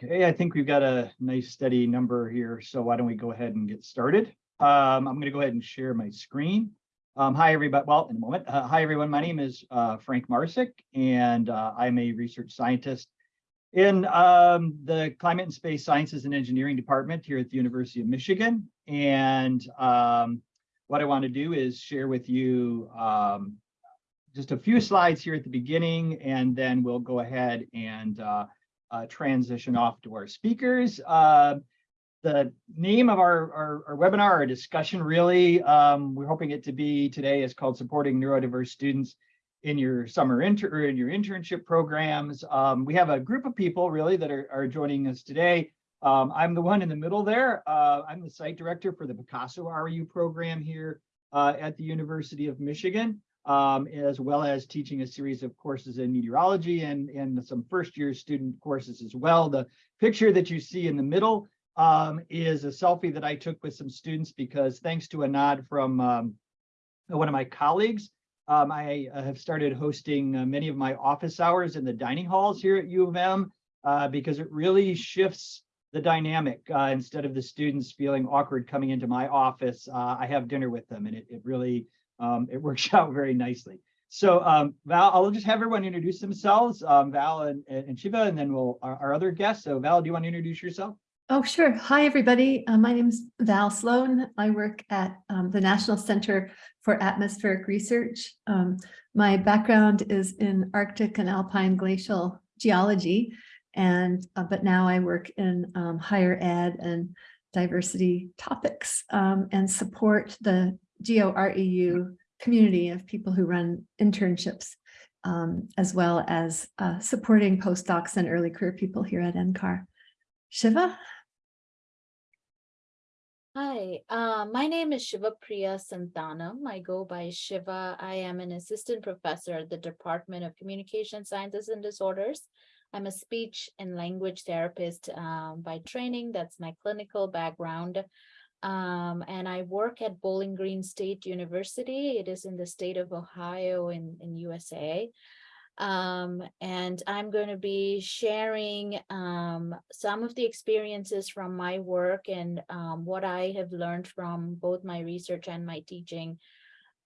Okay, I think we've got a nice steady number here, so why don't we go ahead and get started? Um, I'm going to go ahead and share my screen. Um, hi, everybody. Well, in a moment. Uh, hi, everyone. My name is uh, Frank Marsik, and uh, I'm a research scientist in um, the Climate and Space Sciences and Engineering Department here at the University of Michigan. And um, what I want to do is share with you um, just a few slides here at the beginning, and then we'll go ahead and uh, transition off to our speakers. Uh, the name of our, our, our, webinar, our discussion really, um, we're hoping it to be today is called Supporting Neurodiverse Students in Your Summer Inter or in Your Internship Programs. Um, we have a group of people really that are, are joining us today. Um, I'm the one in the middle there. Uh, I'm the site director for the Picasso REU program here uh, at the University of Michigan um, as well as teaching a series of courses in meteorology and, and some first year student courses as well. The picture that you see in the middle um, is a selfie that I took with some students because thanks to a nod from um, one of my colleagues, um, I have started hosting uh, many of my office hours in the dining halls here at U of M uh, because it really shifts the dynamic. Uh, instead of the students feeling awkward coming into my office, uh, I have dinner with them and it, it really um, it works out very nicely. So um, Val, I'll just have everyone introduce themselves, um, Val and, and Shiva, and then we'll our, our, other guests. So Val, do you want to introduce yourself? Oh, sure. Hi, everybody. Uh, my name is Val Sloan. I work at um, the National Center for Atmospheric Research. Um, my background is in Arctic and Alpine glacial geology, and uh, but now I work in um, higher ed and diversity topics um, and support the GeoREU community of people who run internships, um, as well as uh, supporting postdocs and early career people here at NCAR. Shiva? Hi, uh, my name is Shiva Priya Santhanam. I go by Shiva. I am an assistant professor at the Department of Communication Sciences and Disorders. I'm a speech and language therapist um, by training. That's my clinical background um, and I work at Bowling Green State University. It is in the state of Ohio in, in USA. Um, and I'm going to be sharing um, some of the experiences from my work and um, what I have learned from both my research and my teaching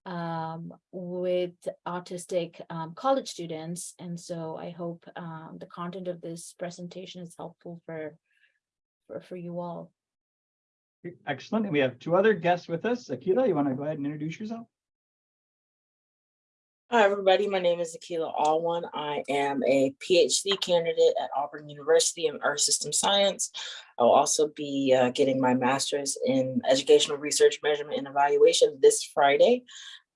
um, with autistic um, college students. And so I hope the content of this presentation is helpful for, for, for you all. Excellent. And we have two other guests with us. Akila, you want to go ahead and introduce yourself? Hi, everybody. My name is Akila Alwan. I am a PhD candidate at Auburn University in Earth System Science. I'll also be uh, getting my master's in educational research, measurement, and evaluation this Friday.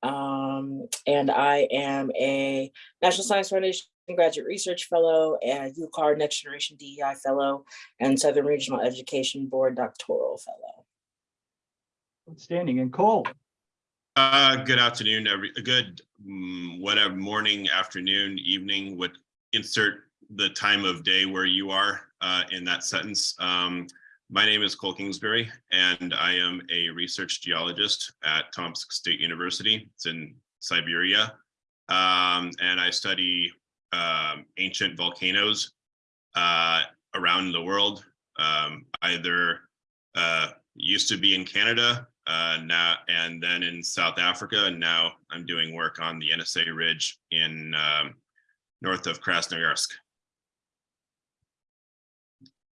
Um, and I am a National Science Foundation Graduate Research Fellow and UCAR Next Generation DEI Fellow and Southern Regional Education Board Doctoral Fellow. Outstanding. And Cole? Uh, good afternoon, every good um, whatever morning, afternoon, evening, what insert the time of day where you are uh, in that sentence. Um, my name is Cole Kingsbury, and I am a research geologist at Tomsk State University. It's in Siberia. Um, and I study um, ancient volcanoes uh, around the world, um, either uh, used to be in Canada uh, now and then in South Africa. And now I'm doing work on the NSA Ridge in um, north of Krasnoyarsk.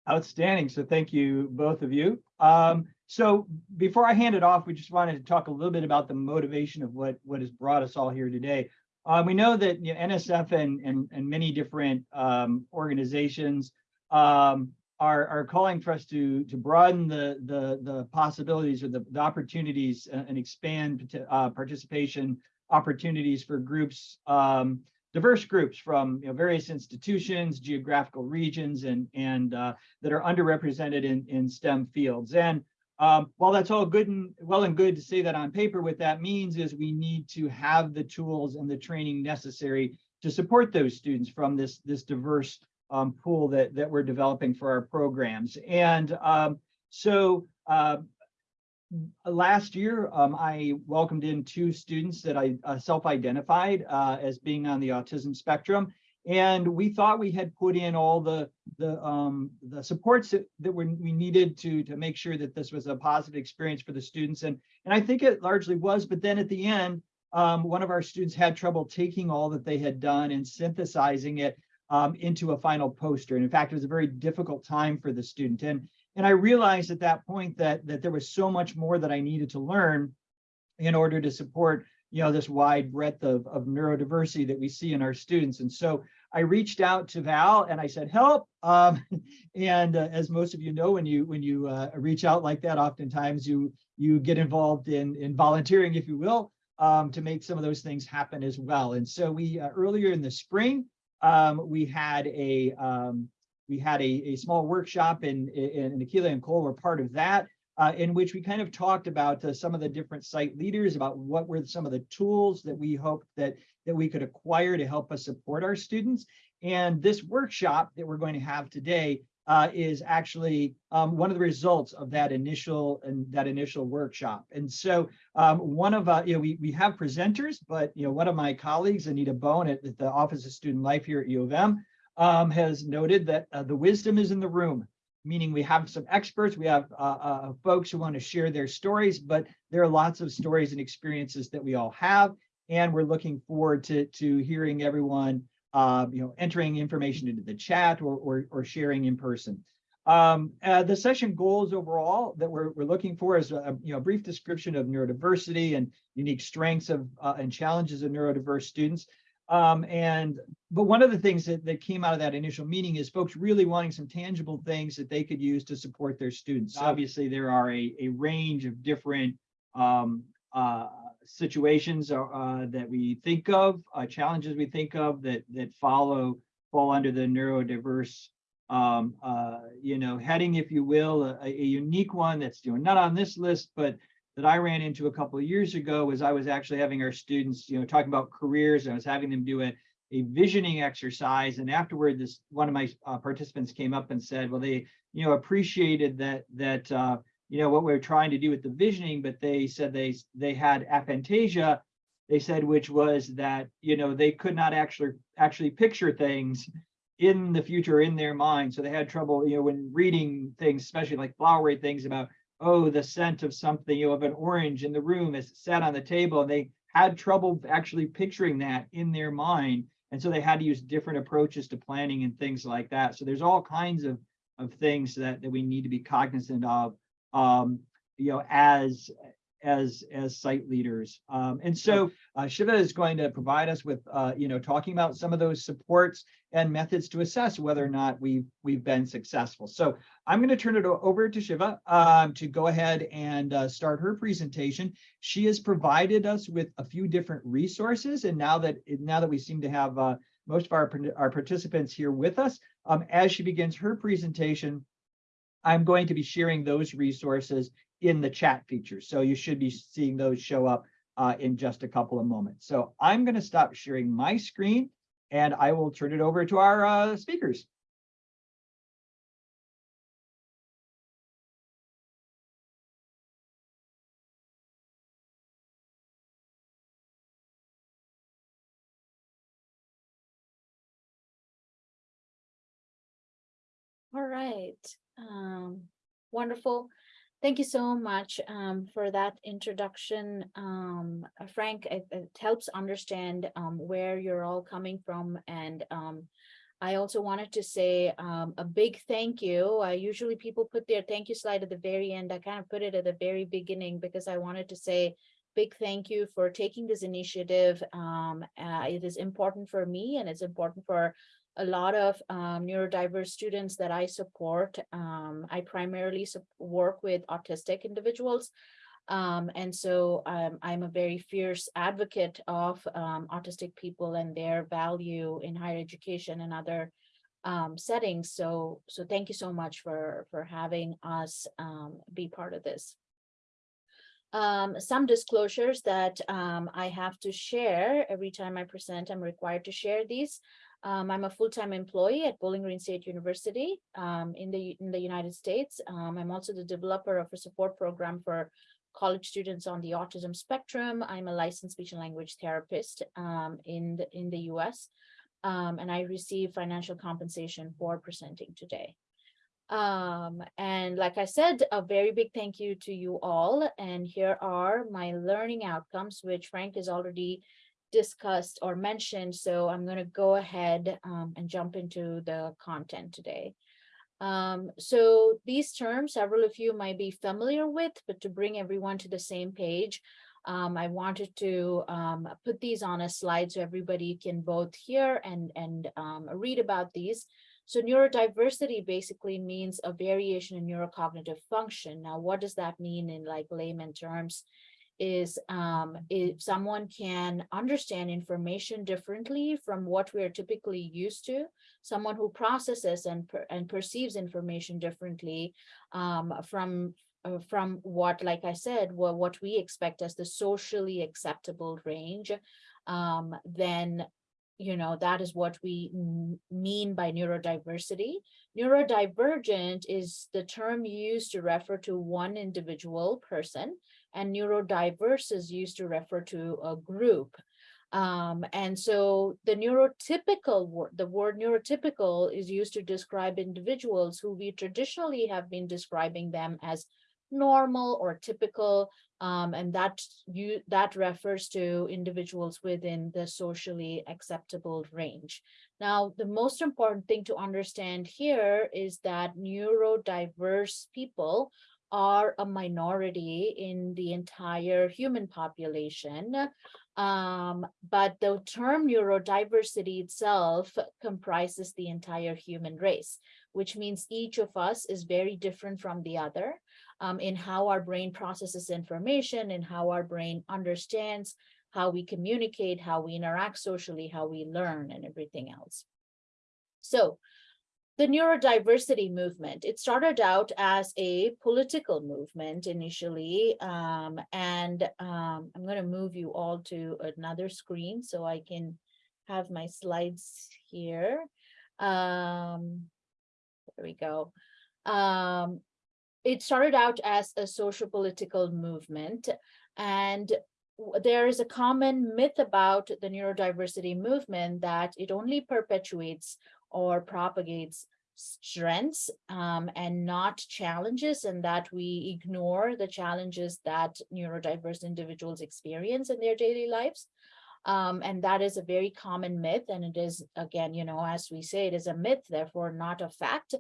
Outstanding. So thank you, both of you. Um, so before I hand it off, we just wanted to talk a little bit about the motivation of what, what has brought us all here today. Uh, we know that you know, NSF and, and, and many different um, organizations um, are, are calling for us to, to broaden the, the, the possibilities or the, the opportunities and expand uh, participation opportunities for groups, um, diverse groups from you know, various institutions, geographical regions, and, and uh, that are underrepresented in, in STEM fields. And um, while that's all good and well and good to say that on paper, what that means is we need to have the tools and the training necessary to support those students from this, this diverse um, pool that, that we're developing for our programs. And um, so uh, last year, um, I welcomed in two students that I uh, self-identified uh, as being on the autism spectrum. And we thought we had put in all the, the, um, the supports that, that we needed to, to make sure that this was a positive experience for the students. And, and I think it largely was, but then at the end, um, one of our students had trouble taking all that they had done and synthesizing it um, into a final poster. And in fact, it was a very difficult time for the student. And, and I realized at that point that, that there was so much more that I needed to learn in order to support, you know, this wide breadth of, of neurodiversity that we see in our students. And so I reached out to Val and I said, help. Um, and uh, as most of you know, when you when you uh, reach out like that, oftentimes you you get involved in, in volunteering, if you will, um, to make some of those things happen as well. And so we uh, earlier in the spring, um, we had a um, we had a, a small workshop and in, in Akila and Cole were part of that, uh, in which we kind of talked about uh, some of the different site leaders about what were some of the tools that we hoped that that we could acquire to help us support our students. And this workshop that we're going to have today uh, is actually um, one of the results of that initial and that initial workshop. And so um, one of uh, you know we we have presenters, but you know one of my colleagues, Anita Bone at, at the Office of Student Life here at U of M, um, has noted that uh, the wisdom is in the room. Meaning we have some experts, we have uh, uh, folks who want to share their stories, but there are lots of stories and experiences that we all have, and we're looking forward to to hearing everyone uh, you know, entering information into the chat or, or, or sharing in person. Um, uh, the session goals overall that we're, we're looking for is a, you know, brief description of neurodiversity and unique strengths of uh, and challenges of neurodiverse students. Um, and but one of the things that, that came out of that initial meeting is folks really wanting some tangible things that they could use to support their students. Obviously, there are a, a range of different um, uh, situations uh, that we think of, uh, challenges we think of that that follow fall under the neurodiverse, um, uh, you know, heading, if you will, a, a, unique one that's you know not on this list, but that I ran into a couple of years ago was I was actually having our students, you know, talking about careers. and I was having them do a a visioning exercise, and afterward, this one of my uh, participants came up and said, well, they you know appreciated that that uh, you know, what we are trying to do with the visioning, but they said they they had aphantasia, they said, which was that, you know, they could not actually actually picture things in the future in their mind. So they had trouble, you know, when reading things, especially like flowery things about, oh, the scent of something, you know, of an orange in the room it sat on the table. And they had trouble actually picturing that in their mind. And so they had to use different approaches to planning and things like that. So there's all kinds of, of things that, that we need to be cognizant of um, you know, as as as site leaders. Um, and so uh, Shiva is going to provide us with, uh, you know, talking about some of those supports and methods to assess whether or not we've we've been successful. So I'm going to turn it over to Shiva um, to go ahead and uh, start her presentation. She has provided us with a few different resources, and now that now that we seem to have uh, most of our our participants here with us, um, as she begins her presentation, I'm going to be sharing those resources in the chat feature. So you should be seeing those show up uh, in just a couple of moments. So I'm going to stop sharing my screen and I will turn it over to our uh, speakers. All right. Um, wonderful. Thank you so much um, for that introduction. Um, uh, Frank, it, it helps understand um, where you're all coming from. And um, I also wanted to say um, a big thank you. Uh, usually people put their thank you slide at the very end. I kind of put it at the very beginning because I wanted to say big thank you for taking this initiative. Um, uh, it is important for me and it's important for a lot of um, neurodiverse students that I support. Um, I primarily work with autistic individuals. Um, and so um, I'm a very fierce advocate of um, autistic people and their value in higher education and other um, settings. So, so thank you so much for, for having us be part of this. some disclosures that I have to share every time I present, I'm required to share these. Um, I'm a full-time employee at Bowling Green State University um, in the in the United States. Um, I'm also the developer of a support program for college students on the autism spectrum. I'm a licensed speech and language therapist um, in the, in the U.S. Um, and I receive financial compensation for presenting today. Um, and like I said, a very big thank you to you all. And here are my learning outcomes, which Frank has already discussed or mentioned. So I'm going to go ahead um, and jump into the content today. Um, so these terms, several of you might be familiar with, but to bring everyone to the same page, um, I wanted to um, put these on a slide so everybody can both hear and, and um, read about these. So neurodiversity basically means a variation in neurocognitive function. Now, what does that mean in like layman terms? Is um, if someone can understand information differently from what we're typically used to, someone who processes and, per, and perceives information differently um, from uh, from what, like I said, what, what we expect as the socially acceptable range, um, then you know, that is what we mean by neurodiversity. Neurodivergent is the term used to refer to one individual person, and neurodiverse is used to refer to a group. Um, and so the neurotypical word, the word neurotypical is used to describe individuals who we traditionally have been describing them as normal or typical, um, and that you that refers to individuals within the socially acceptable range. Now, the most important thing to understand here is that neurodiverse people are a minority in the entire human population. Um, but the term neurodiversity itself comprises the entire human race, which means each of us is very different from the other um, in how our brain processes information and how our brain understands how we communicate, how we interact socially, how we learn and everything else. So the neurodiversity movement, it started out as a political movement initially, um, and um, I'm going to move you all to another screen so I can have my slides here. Um, there we go. Um, it started out as a social political movement and there is a common myth about the neurodiversity movement that it only perpetuates or propagates strengths um, and not challenges and that we ignore the challenges that neurodiverse individuals experience in their daily lives. Um, and that is a very common myth. And it is, again, you know, as we say, it is a myth, therefore not a fact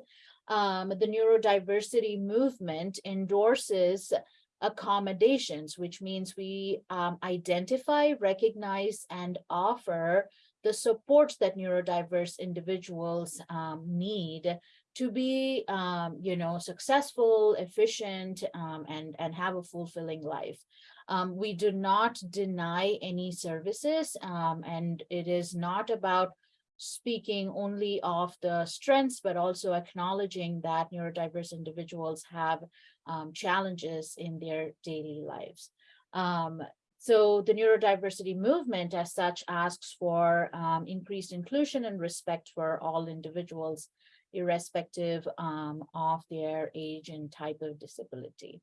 um, the neurodiversity movement endorses accommodations, which means we um, identify, recognize, and offer the supports that neurodiverse individuals um, need to be, um, you know, successful, efficient, um, and, and have a fulfilling life. Um, we do not deny any services, um, and it is not about speaking only of the strengths, but also acknowledging that neurodiverse individuals have um, challenges in their daily lives. Um, so the neurodiversity movement as such asks for um, increased inclusion and respect for all individuals, irrespective um, of their age and type of disability.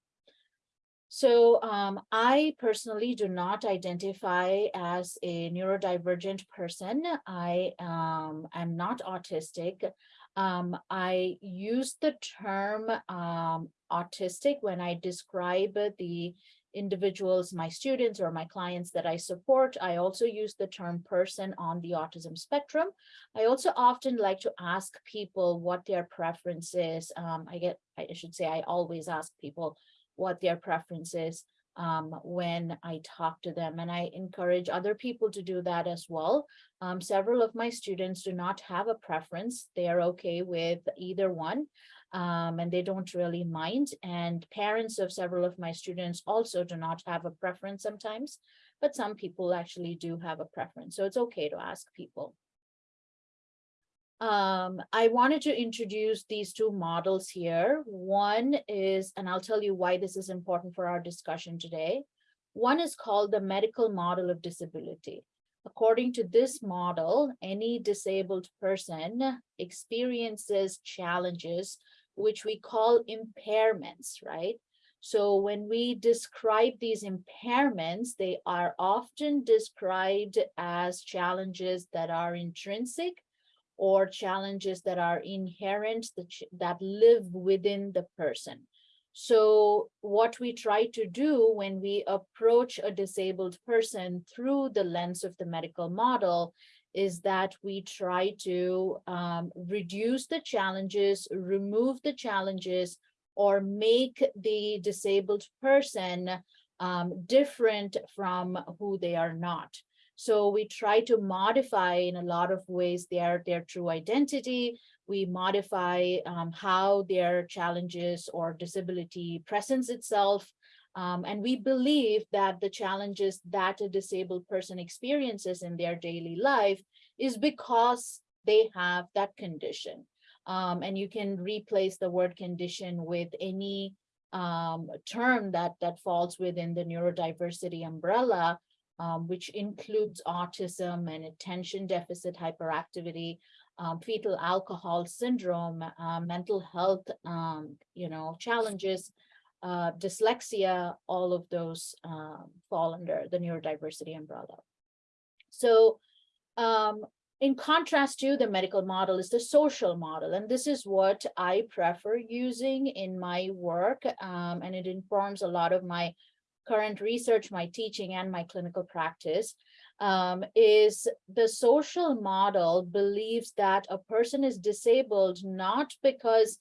So um, I personally do not identify as a neurodivergent person. I um, am not autistic. Um, I use the term um, autistic when I describe the individuals, my students or my clients that I support. I also use the term person on the autism spectrum. I also often like to ask people what their preference is. Um, I get, I should say, I always ask people what their preference is um, when I talk to them. And I encourage other people to do that as well. Um, several of my students do not have a preference. They are okay with either one. Um, and they don't really mind. And parents of several of my students also do not have a preference sometimes, but some people actually do have a preference. So it's okay to ask people. Um, I wanted to introduce these two models here. One is, and I'll tell you why this is important for our discussion today. One is called the medical model of disability. According to this model, any disabled person experiences challenges, which we call impairments, right? So when we describe these impairments, they are often described as challenges that are intrinsic or challenges that are inherent that, that live within the person. So what we try to do when we approach a disabled person through the lens of the medical model is that we try to um, reduce the challenges, remove the challenges, or make the disabled person um, different from who they are not. So we try to modify in a lot of ways their, their true identity. We modify um, how their challenges or disability presents itself. Um, and we believe that the challenges that a disabled person experiences in their daily life is because they have that condition. Um, and you can replace the word condition with any um, term that, that falls within the neurodiversity umbrella, um, which includes autism and attention deficit hyperactivity, um, fetal alcohol syndrome, uh, mental health, um, you know, challenges, uh, dyslexia, all of those um, fall under the neurodiversity umbrella. So um, in contrast to the medical model is the social model, and this is what I prefer using in my work, um, and it informs a lot of my current research, my teaching, and my clinical practice, um, is the social model believes that a person is disabled not because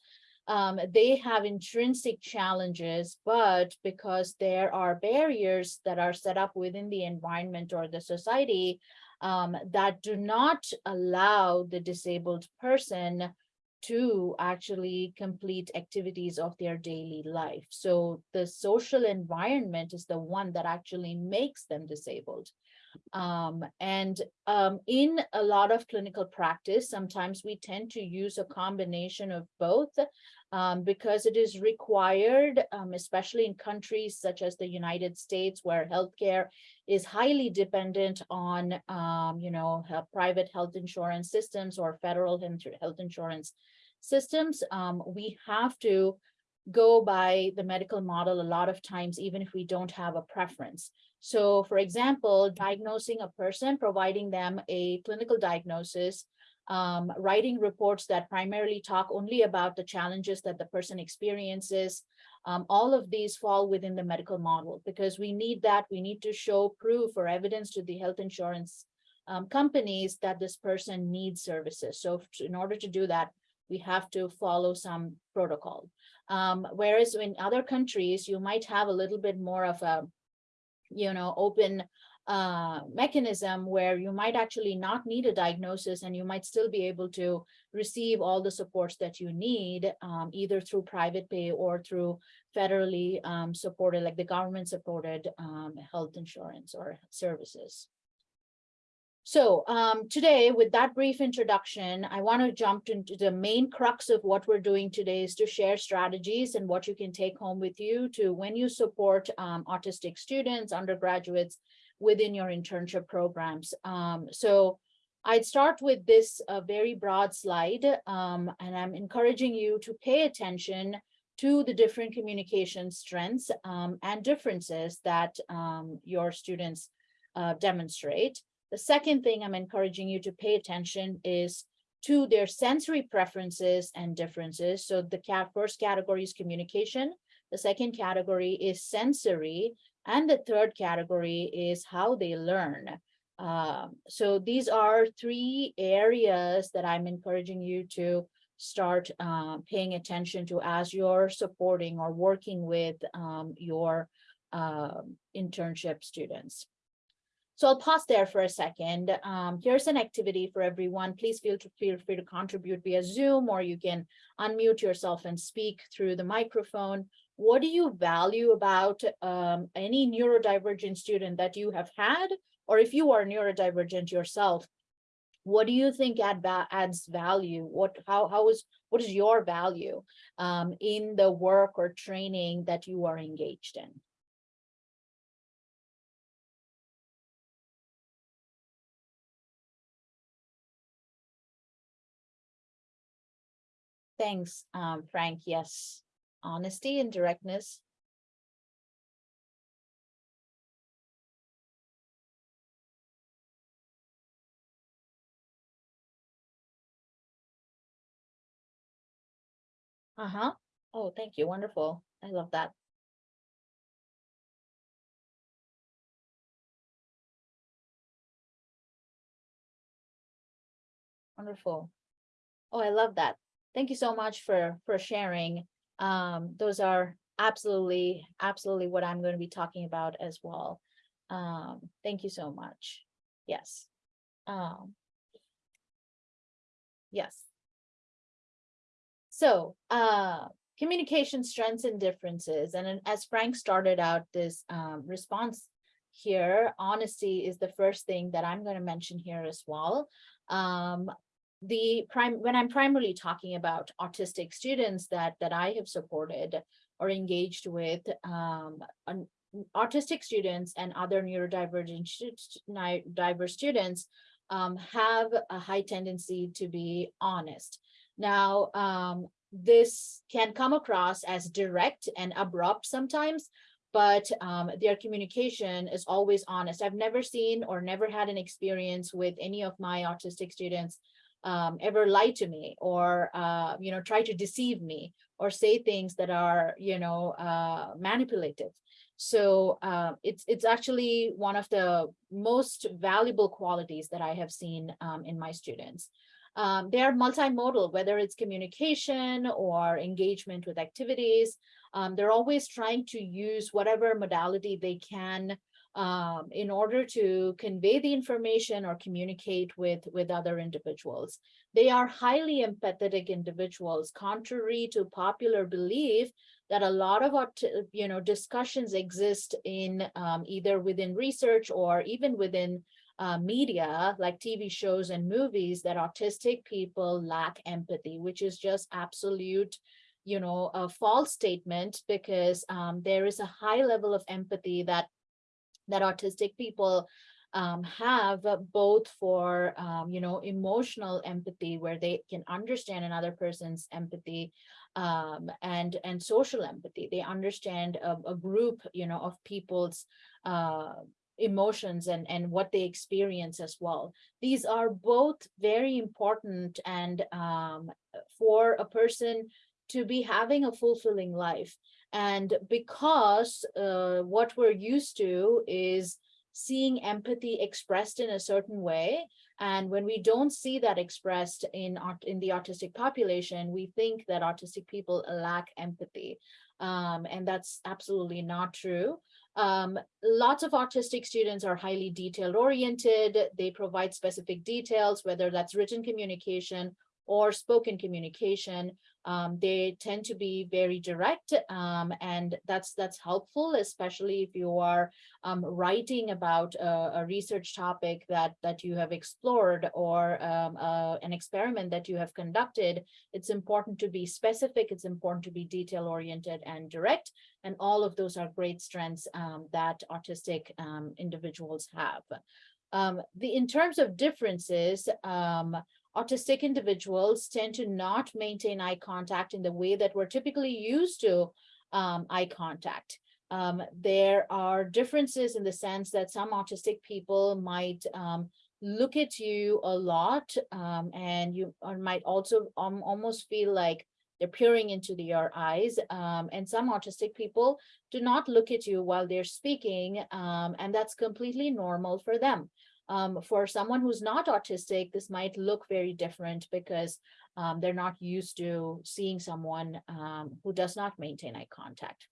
um, they have intrinsic challenges, but because there are barriers that are set up within the environment or the society um, that do not allow the disabled person to actually complete activities of their daily life. So the social environment is the one that actually makes them disabled. Um, and um, in a lot of clinical practice, sometimes we tend to use a combination of both um, because it is required, um, especially in countries such as the United States, where healthcare is highly dependent on, um, you know, private health insurance systems or federal health health insurance systems. Um, we have to go by the medical model a lot of times, even if we don't have a preference. So for example, diagnosing a person, providing them a clinical diagnosis, um, writing reports that primarily talk only about the challenges that the person experiences. Um, all of these fall within the medical model because we need that. We need to show proof or evidence to the health insurance um, companies that this person needs services. So in order to do that, we have to follow some protocol. Um, whereas in other countries, you might have a little bit more of a, you know, open uh, mechanism where you might actually not need a diagnosis and you might still be able to receive all the supports that you need, um, either through private pay or through federally um, supported, like the government supported um, health insurance or services. So um, today, with that brief introduction, I want to jump into the main crux of what we're doing today is to share strategies and what you can take home with you to when you support um, autistic students, undergraduates within your internship programs. Um, so I'd start with this uh, very broad slide, um, and I'm encouraging you to pay attention to the different communication strengths um, and differences that um, your students uh, demonstrate. The second thing I'm encouraging you to pay attention is to their sensory preferences and differences. So the cat first category is communication. The second category is sensory. And the third category is how they learn. Um, so these are three areas that I'm encouraging you to start uh, paying attention to as you're supporting or working with um, your um, internship students. So I'll pause there for a second. Um, here's an activity for everyone. Please feel to feel free to contribute via Zoom, or you can unmute yourself and speak through the microphone. What do you value about um, any neurodivergent student that you have had, or if you are neurodivergent yourself? What do you think add va- adds value? What how how is what is your value um, in the work or training that you are engaged in? Thanks, um, Frank. Yes, honesty and directness. Uh-huh. Oh, thank you. Wonderful. I love that. Wonderful. Oh, I love that. Thank you so much for, for sharing. Um, those are absolutely, absolutely what I'm going to be talking about as well. Um, thank you so much. Yes. Um, yes. So, uh, communication strengths and differences. And as Frank started out this um, response here, honesty is the first thing that I'm going to mention here as well. Um, the prime when I'm primarily talking about autistic students that that I have supported or engaged with, um, an- autistic students and other neurodivergent diverse students um, have a high tendency to be honest. Now, um, this can come across as direct and abrupt sometimes, but um, their communication is always honest. I've never seen or never had an experience with any of my autistic students um, ever lie to me or, uh, you know, try to deceive me or say things that are, you know, uh, manipulative. So uh, it's it's actually one of the most valuable qualities that I have seen um, in my students. Um, they are multimodal, whether it's communication or engagement with activities. Um, they're always trying to use whatever modality they can um, in order to convey the information or communicate with, with other individuals. They are highly empathetic individuals, contrary to popular belief that a lot of, you know, discussions exist in um, either within research or even within uh, media like TV shows and movies that autistic people lack empathy, which is just absolute, you know, a false statement because um, there is a high level of empathy that that autistic people um, have both for, um, you know, emotional empathy where they can understand another person's empathy um, and, and social empathy. They understand a, a group, you know, of people's uh, emotions and, and what they experience as well. These are both very important and um, for a person to be having a fulfilling life. And because uh, what we're used to is seeing empathy expressed in a certain way, and when we don't see that expressed in in the autistic population, we think that autistic people lack empathy. Um, and that's absolutely not true. Um, lots of autistic students are highly detail oriented. They provide specific details, whether that's written communication or spoken communication. Um, they tend to be very direct um, and that's that's helpful, especially if you are um, writing about a, a, research topic that, that you have explored or um, uh, an experiment that you have conducted. It's important to be specific, it's important to be detail oriented and direct, and all of those are great strengths um, that autistic um, individuals have. the In terms of differences, autistic individuals tend to not maintain eye contact in the way that we're typically used to um, eye contact. Um, there are differences in the sense that some autistic people might um, look at you a lot um, and you might also um, almost feel like they're peering into the, your eyes. Um, and some autistic people do not look at you while they're speaking and that's completely normal for them. Um, for someone who's not autistic, this might look very different because um, they're not used to seeing someone um, who does not maintain eye contact.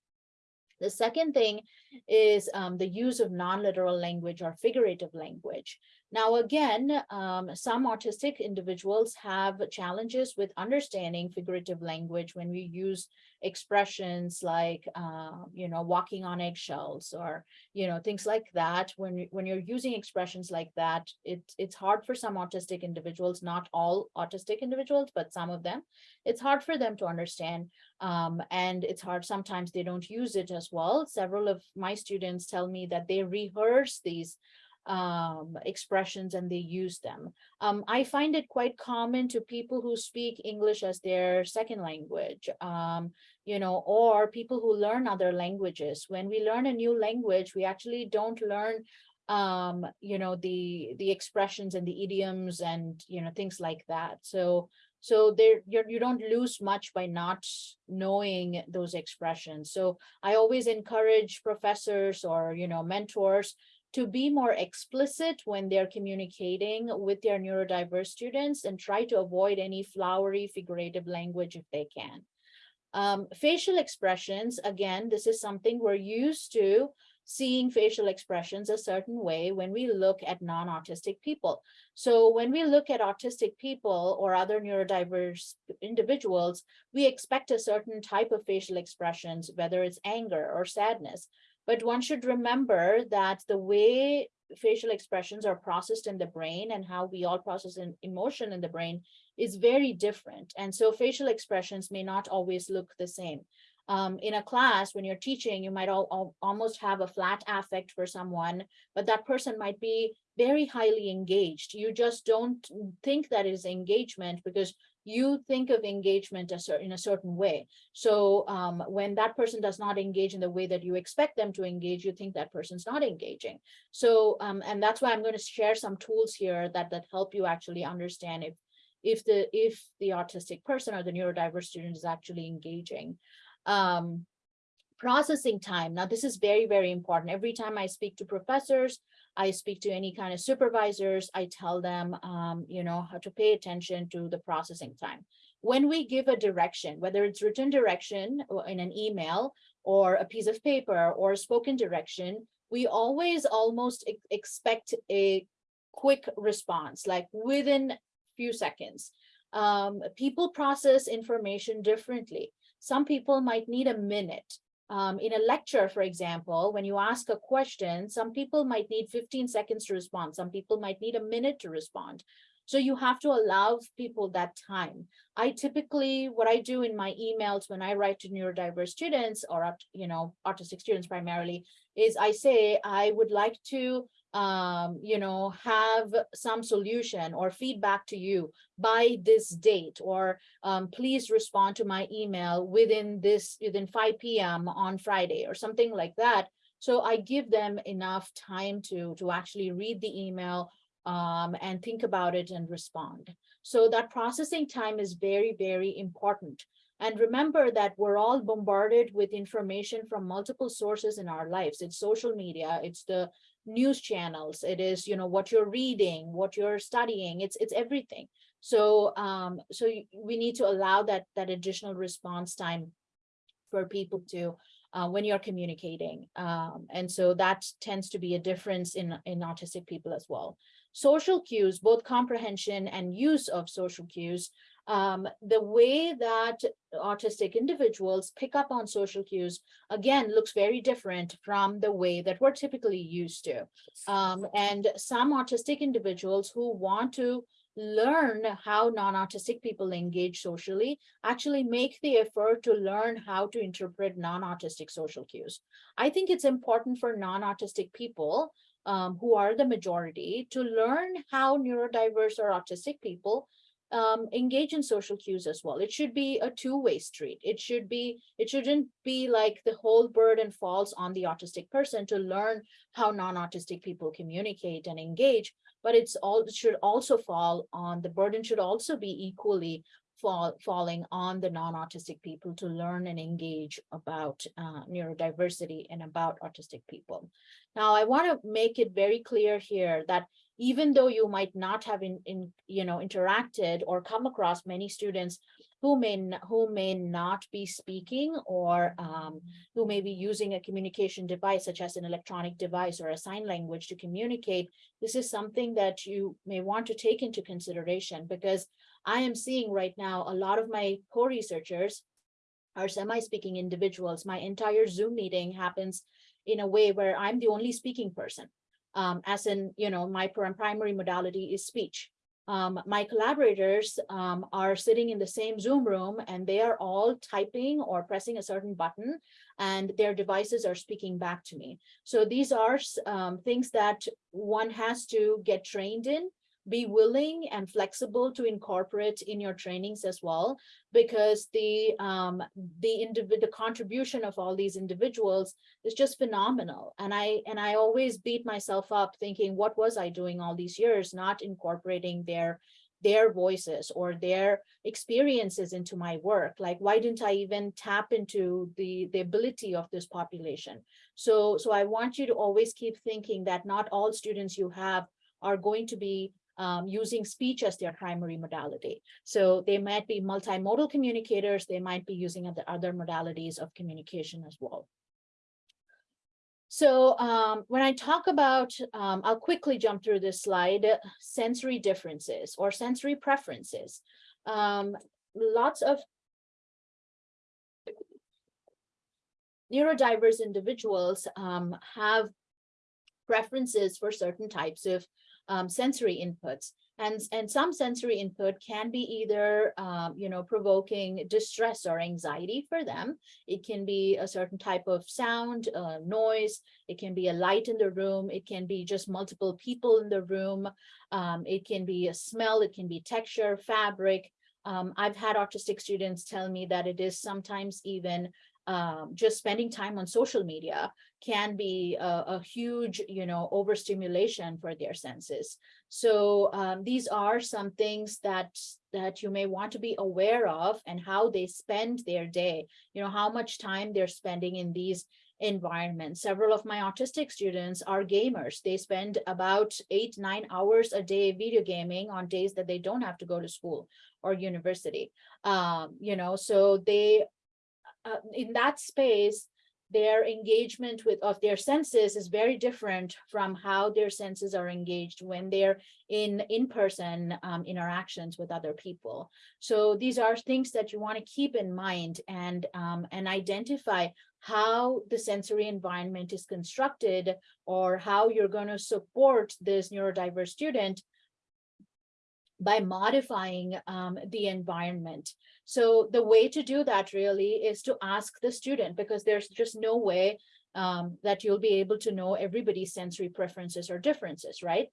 The second thing is um, the use of non-literal language or figurative language. Now, again, um, some autistic individuals have challenges with understanding figurative language when we use expressions like, uh, you know, walking on eggshells or, you know, things like that. When, when you're using expressions like that, it, it's hard for some autistic individuals, not all autistic individuals, but some of them, it's hard for them to understand. Um, and it's hard, sometimes they don't use it as well. Several of my students tell me that they rehearse these um, expressions and they use them. Um, I find it quite common to people who speak English as their second language, um, you know, or people who learn other languages. When we learn a new language, we actually don't learn um, you know, the the expressions and the idioms and, you know, things like that. So So there, you're, you don't lose much by not knowing those expressions. So I always encourage professors or, you know, mentors to be more explicit when they're communicating with their neurodiverse students and try to avoid any flowery figurative language if they can. Um, facial expressions, again, this is something we're used to seeing facial expressions a certain way when we look at non-autistic people. So when we look at autistic people or other neurodiverse individuals, we expect a certain type of facial expressions, whether it's anger or sadness. But one should remember that the way facial expressions are processed in the brain and how we all process an emotion in the brain is very different. And so facial expressions may not always look the same. Um, in a class, when you're teaching, you might all, all, almost have a flat affect for someone, but that person might be very highly engaged. You just don't think that is engagement because you think of engagement in a certain way. So um, when that person does not engage in the way that you expect them to engage, you think that person's not engaging. So, um, and that's why I'm going to share some tools here that, that help you actually understand if, if the, if the autistic person or the neurodiverse student is actually engaging. Um, processing time. Now, this is very, very important. Every time I speak to professors, I speak to any kind of supervisors, I tell them, um, you know, how to pay attention to the processing time. When we give a direction, whether it's written direction in an email or a piece of paper or spoken direction, we always almost ex- expect a quick response, like within a few seconds. Um, people process information differently. Some people might need a minute. Um, in a lecture, for example, when you ask a question, some people might need 15 seconds to respond. Some people might need a minute to respond. So you have to allow people that time. I typically, what I do in my emails when I write to neurodiverse students or, you know, autistic students primarily, is I say, I would like to um, you know, have some solution or feedback to you by this date, or um, please respond to my email within this, within 5 p.m. on Friday or something like that. So I give them enough time to, to actually read the email um, and think about it and respond. So that processing time is very, very important. And remember that we're all bombarded with information from multiple sources in our lives. It's social media, it's the news channels, it is, you know, what you're reading, what you're studying, it's it's everything. So um, so we need to allow that that additional response time for people to uh, when you're communicating. Um, and so that tends to be a difference in in autistic people as well. Social cues, both comprehension and use of social cues, um, the way that autistic individuals pick up on social cues, again, looks very different from the way that we're typically used to. Um, and some autistic individuals who want to learn how non-autistic people engage socially actually make the effort to learn how to interpret non-autistic social cues. I think it's important for non-autistic people um, who are the majority to learn how neurodiverse or autistic people um, engage in social cues as well. It should be a two-way street. It should be, it shouldn't be like the whole burden falls on the autistic person to learn how non-autistic people communicate and engage, but it's all, it should also fall on, the burden should also be equally fall, falling on the non-autistic people to learn and engage about uh, neurodiversity and about autistic people. Now, I want to make it very clear here that even though you might not have in, in you know interacted or come across many students who may who may not be speaking or um, who may be using a communication device such as an electronic device or a sign language to communicate this is something that you may want to take into consideration because i am seeing right now a lot of my co-researchers are semi-speaking individuals. My entire zoom meeting happens in a way where i'm the only speaking person um, as in, you know, my primary modality is speech. Um, my collaborators um, are sitting in the same Zoom room and they are all typing or pressing a certain button and their devices are speaking back to me. So these are um, things that one has to get trained in, be willing and flexible to incorporate in your trainings as well, because the um, the individ- the contribution of all these individuals is just phenomenal. And I and I always beat myself up thinking, what was I doing all these years, not incorporating their their voices or their experiences into my work. Like, why didn't I even tap into the, the ability of this population? So, so I want you to always keep thinking that not all students you have are going to be um, using speech as their primary modality. So they might be multimodal communicators, they might be using other, other modalities of communication as well. So um, when I talk about, um, I'll quickly jump through this slide, sensory differences or sensory preferences. Um, lots of neurodiverse individuals um, have preferences for certain types of um, sensory inputs. And, and some sensory input can be either, um, you know, provoking distress or anxiety for them. It can be a certain type of sound, uh, noise. It can be a light in the room. It can be just multiple people in the room. Um, it can be a smell. It can be texture, fabric. Um, I've had autistic students tell me that it is sometimes even um, just spending time on social media can be a, a huge, you know, overstimulation for their senses. So um, these are some things that that you may want to be aware of and how they spend their day, you know, how much time they're spending in these environments. Several of my autistic students are gamers. They spend about eight, nine hours a day video gaming on days that they don't have to go to school or university. Um, you know, so they uh, in that space, their engagement with of their senses is very different from how their senses are engaged when they're in in-person um, interactions with other people. So these are things that you want to keep in mind and um, and identify how the sensory environment is constructed or how you're going to support this neurodiverse student by modifying um, the environment. So the way to do that really is to ask the student because there's just no way um, that you'll be able to know everybody's sensory preferences or differences, right?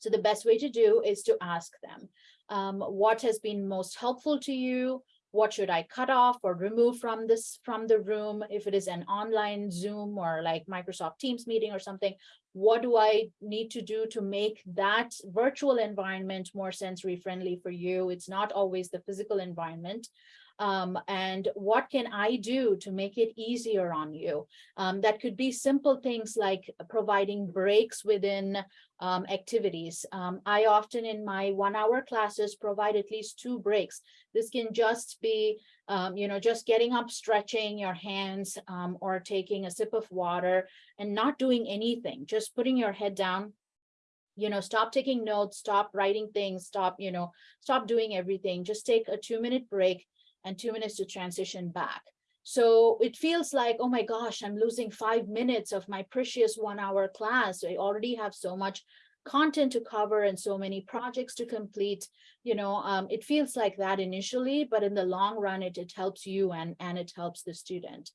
So the best way to do is to ask them, um, what has been most helpful to you? What should I cut off or remove from this from the room? If it is an online Zoom or like Microsoft Teams meeting or something, what do I need to do to make that virtual environment more sensory friendly for you? It's not always the physical environment. Um, and what can I do to make it easier on you? Um, that could be simple things like providing breaks within um, activities. Um, I often in my one hour classes provide at least two breaks. This can just be, um, you know, just getting up, stretching your hands um, or taking a sip of water and not doing anything, just putting your head down, you know, stop taking notes, stop writing things, stop, you know, stop doing everything. Just take a two minute break and two minutes to transition back. So it feels like, oh my gosh, I'm losing five minutes of my precious one hour class. I already have so much content to cover and so many projects to complete. You know, um, it feels like that initially, but in the long run, it, it helps you and, and it helps the student.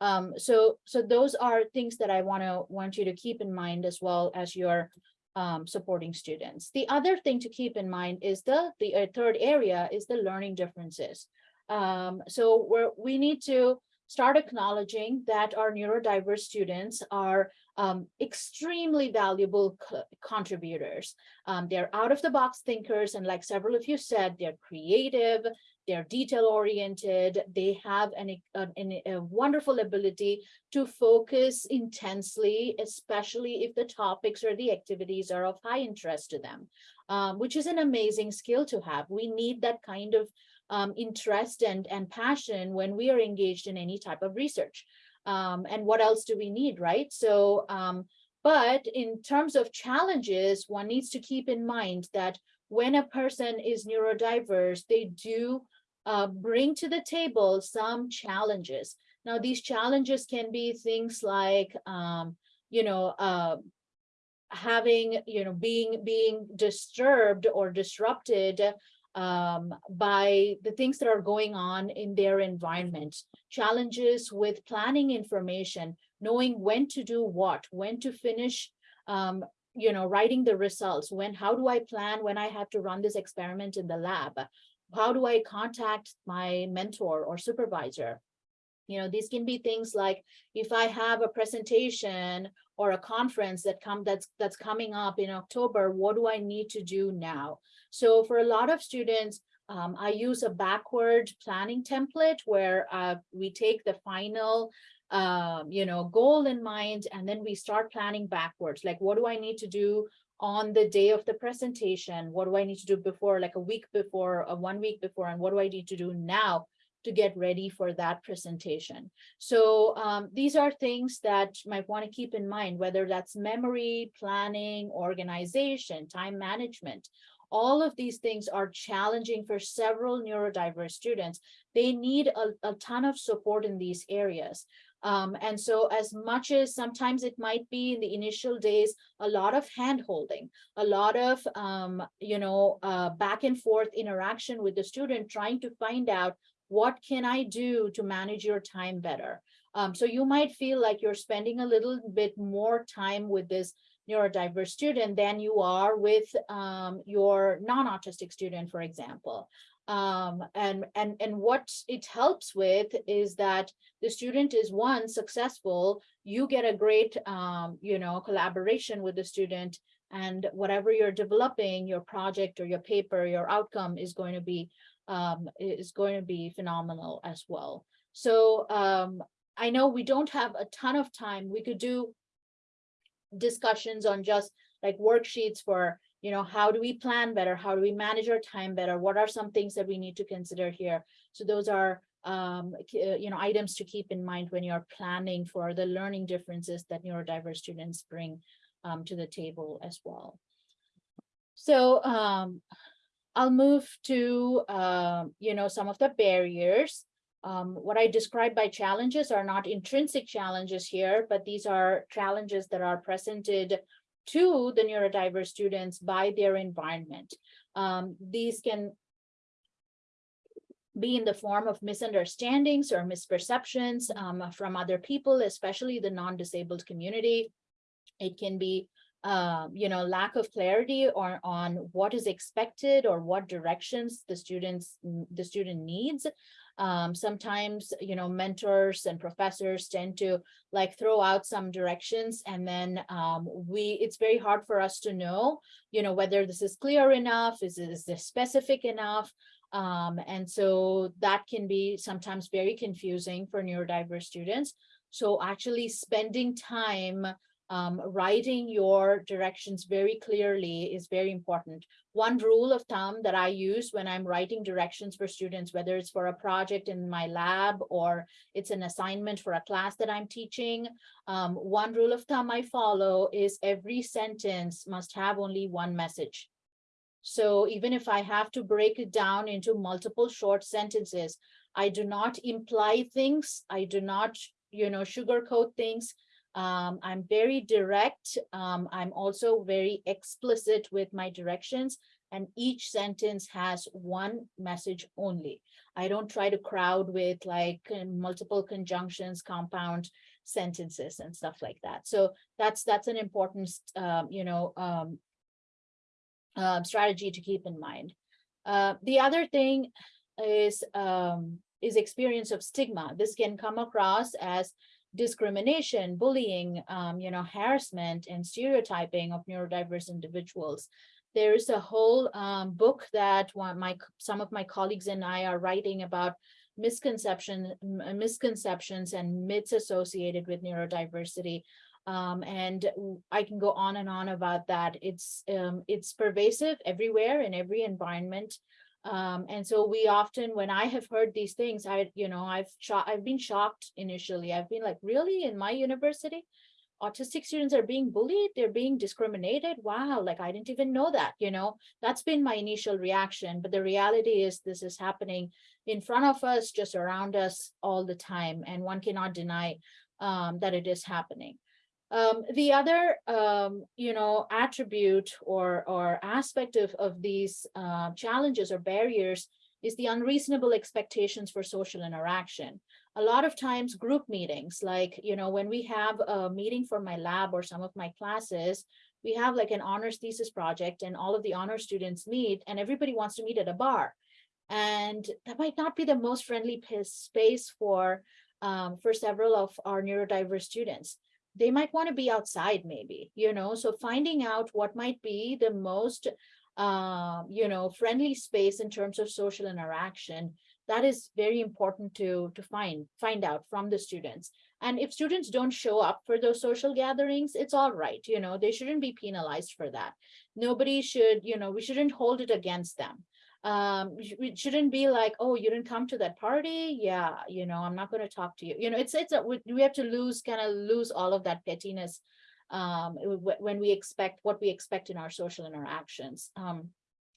Um, so, so those are things that I want to want you to keep in mind as well as you're um, supporting students. The other thing to keep in mind is the, the uh, third area is the learning differences. Um, so we're, we need to start acknowledging that our neurodiverse students are um, extremely valuable co contributors. Um, they're out of the box thinkers. And like several of you said, they're creative, they're detail oriented, they have an, an, a wonderful ability to focus intensely, especially if the topics or the activities are of high interest to them, um, which is an amazing skill to have. We need that kind of um, interest and, and passion when we are engaged in any type of research. Um, and what else do we need, right? So, um, but in terms of challenges, one needs to keep in mind that when a person is neurodiverse, they do uh, bring to the table some challenges. Now, these challenges can be things like, um, you know, uh, having, you know, being being disturbed or disrupted um, by the things that are going on in their environment, challenges with planning information, knowing when to do what, when to finish, um, you know, writing the results, when, how do I plan when I have to run this experiment in the lab? How do I contact my mentor or supervisor? You know, these can be things like if I have a presentation or a conference that come that's that's coming up in October, what do I need to do now? So for a lot of students, um, I use a backward planning template where uh, we take the final um, you know, goal in mind, and then we start planning backwards. Like, what do I need to do on the day of the presentation? What do I need to do before, like a week before, a one week before, and what do I need to do now to get ready for that presentation? So um, these are things that you might want to keep in mind, whether that's memory, planning, organization, time management. All of these things are challenging for several neurodiverse students. They need a, a ton of support in these areas. Um, and so as much as sometimes it might be in the initial days, a lot of hand holding, a lot of, um, you know, uh, back and forth interaction with the student, trying to find out what can I do to manage your time better? Um, so you might feel like you're spending a little bit more time with this neurodiverse student than you are with um, your non-autistic student, for example. Um, and, and, and what it helps with is that the student is one successful, you get a great, um, you know, collaboration with the student and whatever you're developing, your project or your paper, your outcome is going to be, um, is going to be phenomenal as well. So um, I know we don't have a ton of time. We could do discussions on just like worksheets for you know, how do we plan better? How do we manage our time better? What are some things that we need to consider here? So those are, um, uh, you know, items to keep in mind when you're planning for the learning differences that neurodiverse students bring um, to the table as well. So um, I'll move to, uh, you know, some of the barriers. Um, what I describe by challenges are not intrinsic challenges here, but these are challenges that are presented to the neurodiverse students by their environment. Um, these can be in the form of misunderstandings or misperceptions um, from other people, especially the non-disabled community. It can be, uh, you know, lack of clarity or on what is expected or what directions the students the student needs. Um, sometimes, you know, mentors and professors tend to like throw out some directions and then um, we, it's very hard for us to know, you know, whether this is clear enough, is, is this specific enough? Um, and so that can be sometimes very confusing for neurodiverse students. So actually spending time um, writing your directions very clearly is very important. One rule of thumb that I use when I'm writing directions for students, whether it's for a project in my lab or it's an assignment for a class that I'm teaching, um, one rule of thumb I follow is every sentence must have only one message. So even if I have to break it down into multiple short sentences, I do not imply things. I do not, you know, sugarcoat things. Um, I'm very direct. Um, I'm also very explicit with my directions and each sentence has one message only. I don't try to crowd with like multiple conjunctions, compound sentences and stuff like that. So that's that's an important, um, you know, um, uh, strategy to keep in mind. Uh, the other thing is um, is experience of stigma. This can come across as discrimination, bullying, um, you know, harassment and stereotyping of neurodiverse individuals. There is a whole um, book that one my some of my colleagues and I are writing about misconception, misconceptions and myths associated with neurodiversity. Um, and I can go on and on about that. It's um, it's pervasive everywhere in every environment. Um, and so we often, when I have heard these things, I, you know, I've shot, I've been shocked initially. I've been like, really, in my university, autistic students are being bullied, they're being discriminated. Wow, like I didn't even know that, you know, that's been my initial reaction. But the reality is this is happening in front of us, just around us all the time. And one cannot deny um, that it is happening. Um, the other, um, you know, attribute or, or aspect of, of these uh, challenges or barriers is the unreasonable expectations for social interaction. A lot of times group meetings, like, you know, when we have a meeting for my lab or some of my classes, we have like an honors thesis project and all of the honor students meet and everybody wants to meet at a bar. And that might not be the most friendly space for um, for several of our neurodiverse students. They might want to be outside maybe, you know, so finding out what might be the most, uh, you know, friendly space in terms of social interaction, that is very important to, to find, find out from the students. And if students don't show up for those social gatherings, it's all right, you know, they shouldn't be penalized for that. Nobody should, you know, we shouldn't hold it against them um we shouldn't be like oh you didn't come to that party? Yeah you know i'm not going to talk to you. You know it's it's a, we we have to lose kind of lose all of that pettiness um when we expect what we expect in our social interactions um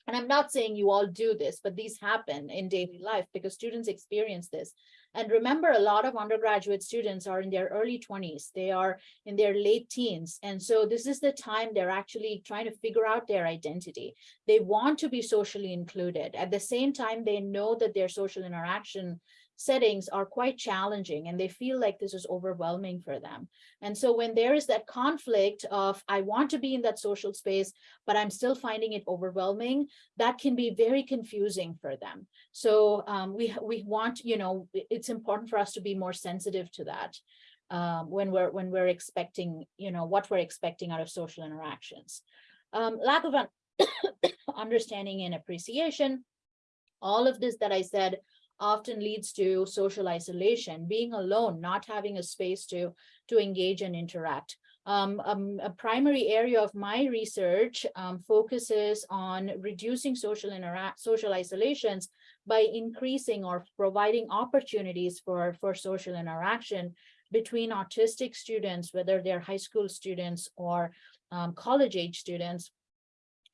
and i'm not saying you all do this but these happen in daily life because students experience this and remember a lot of undergraduate students are in their early 20s they are in their late teens. And so this is the time they're actually trying to figure out their identity. They want to be socially included. At the same time, they know that their social interaction settings are quite challenging and they feel like this is overwhelming for them. And so when there is that conflict of, I want to be in that social space, but I'm still finding it overwhelming, that can be very confusing for them. So um, we, we want, you know, it's important for us to be more sensitive to that um, when we're when we're expecting, you know, what we're expecting out of social interactions. Um, lack of un- understanding and appreciation. All of this that I said often leads to social isolation, being alone, not having a space to, to engage and interact. Um, um, a primary area of my research um, focuses on reducing social interact, social isolations by increasing or providing opportunities for, for social interaction between autistic students, whether they're high school students or um, college age students,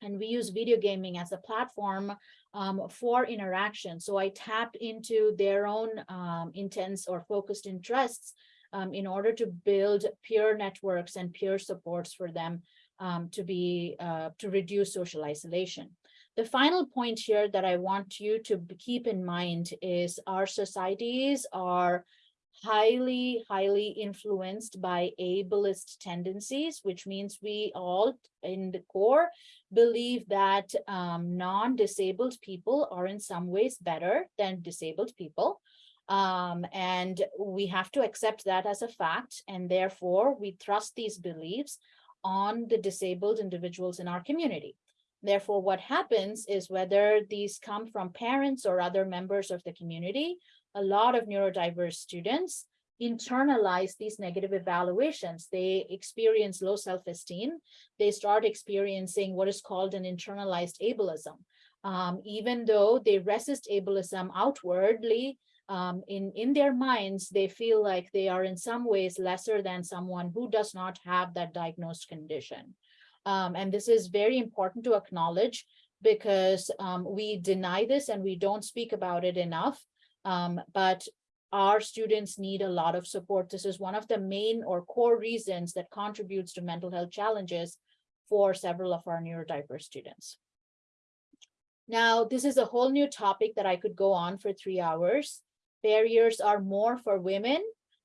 and we use video gaming as a platform um, for interaction. So I tap into their own um, intense or focused interests um, in order to build peer networks and peer supports for them um, to be uh, to reduce social isolation. The final point here that I want you to keep in mind is our societies are highly, highly influenced by ableist tendencies, which means we all in the core believe that um, non-disabled people are in some ways better than disabled people. Um, and we have to accept that as a fact, and therefore we trust these beliefs on the disabled individuals in our community. Therefore, what happens is whether these come from parents or other members of the community, a lot of neurodiverse students internalize these negative evaluations. They experience low self-esteem. They start experiencing what is called an internalized ableism. Um, even though they resist ableism outwardly, um, in, in their minds, they feel like they are in some ways lesser than someone who does not have that diagnosed condition. Um, and this is very important to acknowledge because um, we deny this and we don't speak about it enough. Um, but our students need a lot of support. This is one of the main or core reasons that contributes to mental health challenges for several of our neurodiverse students. Now, this is a whole new topic that I could go on for three hours. Barriers are more for women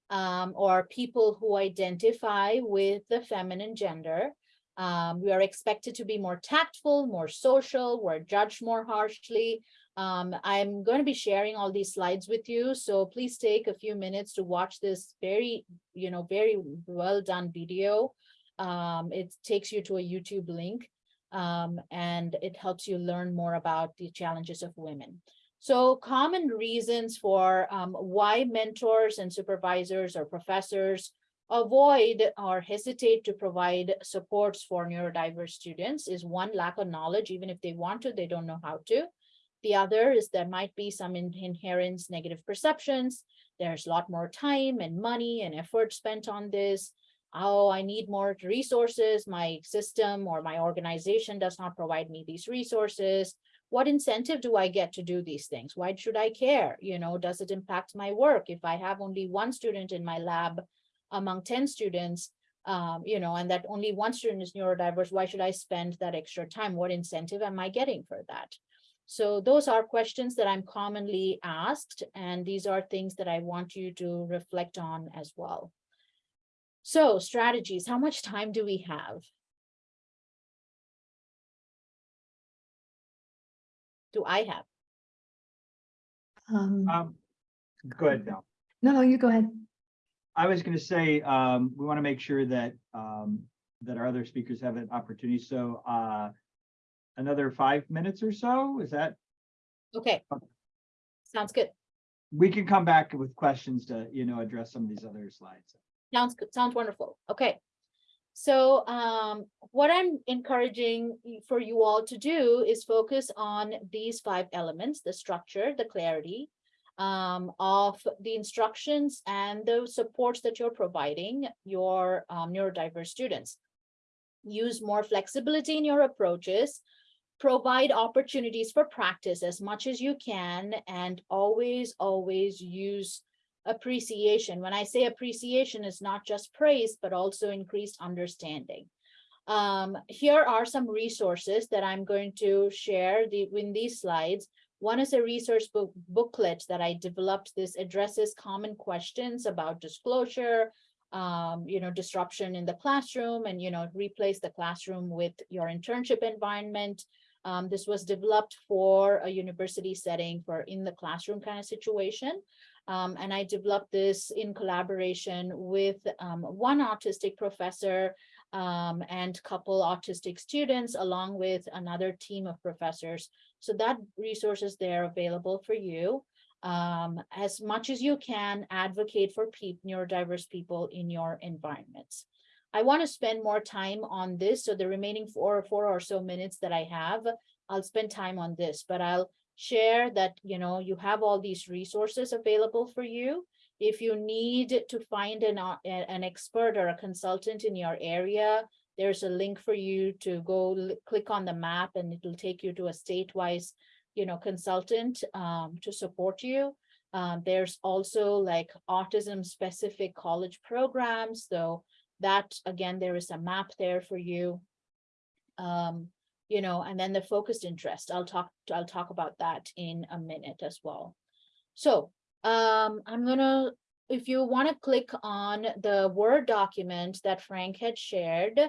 um, or people who identify with the feminine gender. Um, we are expected to be more tactful, more social, we're judged more harshly. Um, I'm going to be sharing all these slides with you, so please take a few minutes to watch this very, you know, very well done video. Um, it takes you to a YouTube link um, and it helps you learn more about the challenges of women. So common reasons for um, why mentors and supervisors or professors avoid or hesitate to provide supports for neurodiverse students is one lack of knowledge, even if they want to, they don't know how to. The other is there might be some in- inherent negative perceptions. There's a lot more time and money and effort spent on this. Oh, I need more resources. My system or my organization does not provide me these resources. What incentive do I get to do these things? Why should I care? You know, does it impact my work? If I have only one student in my lab among 10 students, um, you know, and that only one student is neurodiverse, why should I spend that extra time? What incentive am I getting for that? So those are questions that I'm commonly asked, and these are things that I want you to reflect on as well. So strategies, how much time do we have? Do I have? Um, Um, go ahead, Val. No, no, you go ahead. I was gonna say, um, we want to make sure that, um, that our other speakers have an opportunity, so, uh, another five minutes or so, is that, Okay. Okay. Sounds good. we can come back with questions to, you know, address some of these other slides. Sounds good, sounds wonderful. Okay. So um, what I'm encouraging y- for you all to do is focus on these five elements, the structure, the clarity um, of the instructions and the supports that you're providing your um, neurodiverse students. Use more flexibility in your approaches, provide opportunities for practice as much as you can, and always, always use appreciation. When I say appreciation, it's not just praise, but also increased understanding. Um, here are some resources that I'm going to share the, in these slides. One is a resource book booklet that I developed. This addresses common questions about disclosure, um, you know, disruption in the classroom and, you know, replace the classroom with your internship environment. Um, this was developed for a university setting for in the classroom kind of situation. Um, and I developed this in collaboration with um, one autistic professor um, and couple autistic students, along with another team of professors. So that resource is there available for you. Um, as much as you can, advocate for peop neurodiverse people in your environments. I want to spend more time on this. So the remaining four, or four or so minutes that I have, I'll spend time on this, but I'll share that, you know, you have all these resources available for you. If you need to find an, uh, an expert or a consultant in your area, there's a link for you to go click on the map and it'll take you to a state-wise, you know, consultant um, to support you. Um, there's also like autism specific college programs, so that again, there is a map there for you. Um, you know, and then the focused interest, I'll talk, I'll talk about that in a minute as well. So, um, I'm gonna, if you want to click on the Word document that Frank had shared,